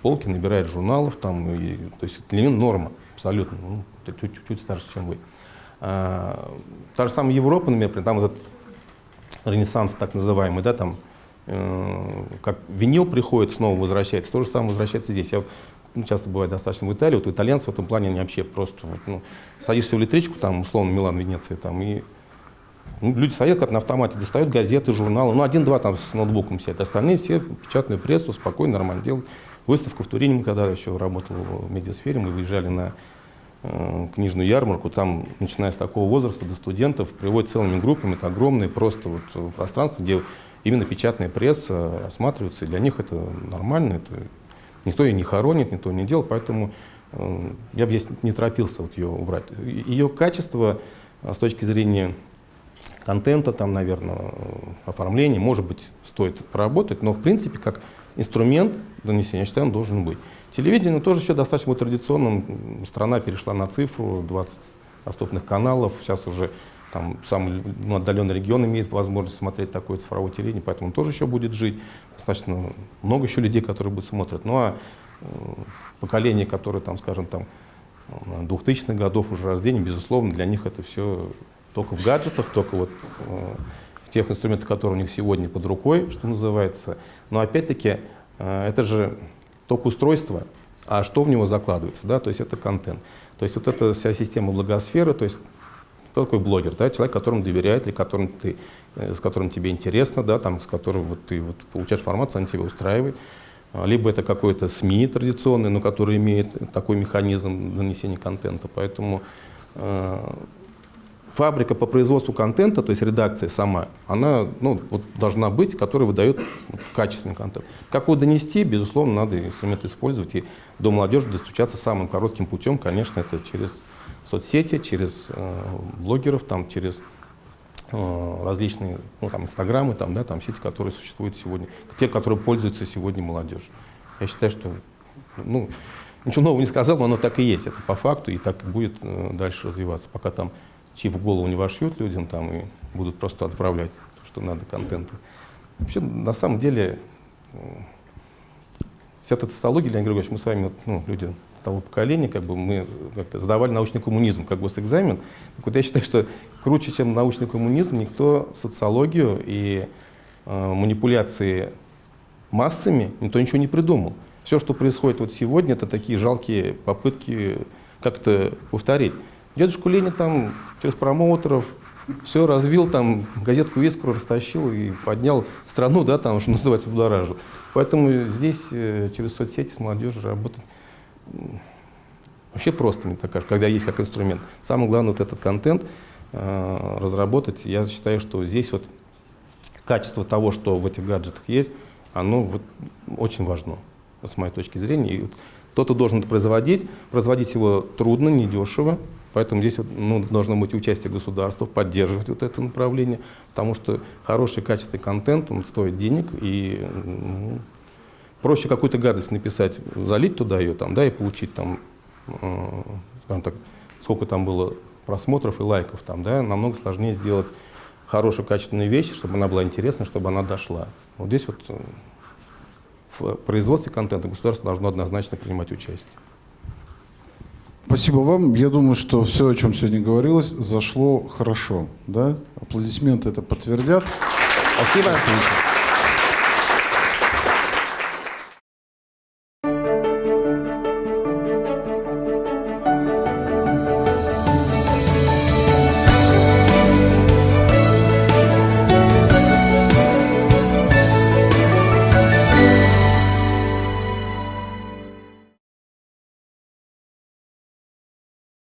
Speaker 2: полки набирает журналов, там, и, то есть для нее норма абсолютно, ну, чуть-чуть старше, чем вы. А, та же самая Европа, например, там этот ренессанс так называемый, да, там, э, как винил приходит, снова возвращается, то же самое возвращается здесь. Я ну, часто бывает достаточно в Италии, вот итальянцы в этом плане они вообще просто, вот, ну, садишься в электричку, там, условно, Милан, Венеция, там, и ну, люди садятся как на автомате, достают газеты, журналы, ну, один-два там с ноутбуком сидят, остальные все печатную прессу, спокойно, нормально делают. Выставку в Турине, когда еще работал в медиасфере, мы выезжали на книжную ярмарку, там, начиная с такого возраста до студентов, приводят целыми группами, это огромное просто вот э, пространство, где именно печатная пресса осматривается, и для них это нормально, это, никто ее не хоронит, никто не делает, поэтому э, я бы здесь не торопился вот ее убрать. Ее качество э, с точки зрения контента, там, наверное, оформления, может быть, стоит проработать, но в принципе, как инструмент донесения, я считаю, он должен быть. Телевидение тоже еще достаточно традиционным. Страна перешла на цифру, 20 доступных каналов. Сейчас уже там самый ну, отдаленный регион имеет возможность смотреть такое цифровое телевидение, поэтому он тоже еще будет жить. Достаточно много еще людей, которые будут смотреть. Ну а э, поколение, которое, там, скажем, там, 2000-х годов уже рождения, безусловно, для них это все только в гаджетах, только вот э, в тех инструментах, которые у них сегодня под рукой, что называется. Но опять-таки, э, это же только устройство, а что в него закладывается, да, то есть это контент. То есть вот эта вся система благосферы, то есть кто такой блогер, да, человек, которому доверяет, или которым ты, э, с которым тебе интересно, да, там, с которым вот ты вот получаешь информацию, она тебя устраивает. А, Либо это какой-то СМИ традиционный, но который имеет такой механизм нанесения контента. Поэтому э, фабрика по производству контента, то есть редакция сама, она ну, вот должна быть, которая выдает качественный контент. Как его донести, безусловно, надо инструменты использовать. И до молодежи достучаться самым коротким путем, конечно, это через соцсети, через э, блогеров, там, через э, различные ну, там, инстаграмы, там, да, там сети, которые существуют сегодня, те, которые пользуются сегодня молодежь. Я считаю, что ну, ничего нового не сказал, но оно так и есть, это по факту, и так будет э, дальше развиваться, пока там чип в голову не вошьют людям там и будут просто отправлять то, что надо, контента. Вообще, на самом деле, э, вся эта цитология, Леонид Григорьевич, мы с вами, ну, люди того поколения, как бы мы как-то сдавали научный коммунизм как госэкзамен. Так вот я считаю, что круче, чем научный коммунизм, никто социологию и э, манипуляции массами, никто ничего не придумал. Все, что происходит вот сегодня, это такие жалкие попытки как-то повторить. Дедушку Ленин там через промоутеров все развил, там газетку Вискру растащил и поднял страну, да, там, что называется, будоражил. Поэтому здесь э, через соцсети с молодежью работать вообще просто, мне так кажется, когда есть как инструмент. Самое главное вот этот контент э, разработать. Я считаю, что здесь вот качество того, что в этих гаджетах есть, оно вот очень важно, вот с моей точки зрения. И вот кто-то должен это производить, производить его трудно, недешево, поэтому здесь ну, должно быть участие государства, поддерживать вот это направление, потому что хороший качественный контент, он стоит денег, и ну, проще какую-то гадость написать, залить туда ее, там, да, и получить там, э, скажем так, сколько там было просмотров и лайков, там, да, намного сложнее сделать хорошую качественную вещь, чтобы она была интересна, чтобы она дошла. Вот здесь вот э, в производстве контента государство должно однозначно принимать участие.
Speaker 1: Спасибо вам. Я думаю, что все, о чем сегодня говорилось, зашло хорошо. Да? Аплодисменты это подтвердят.
Speaker 2: Спасибо.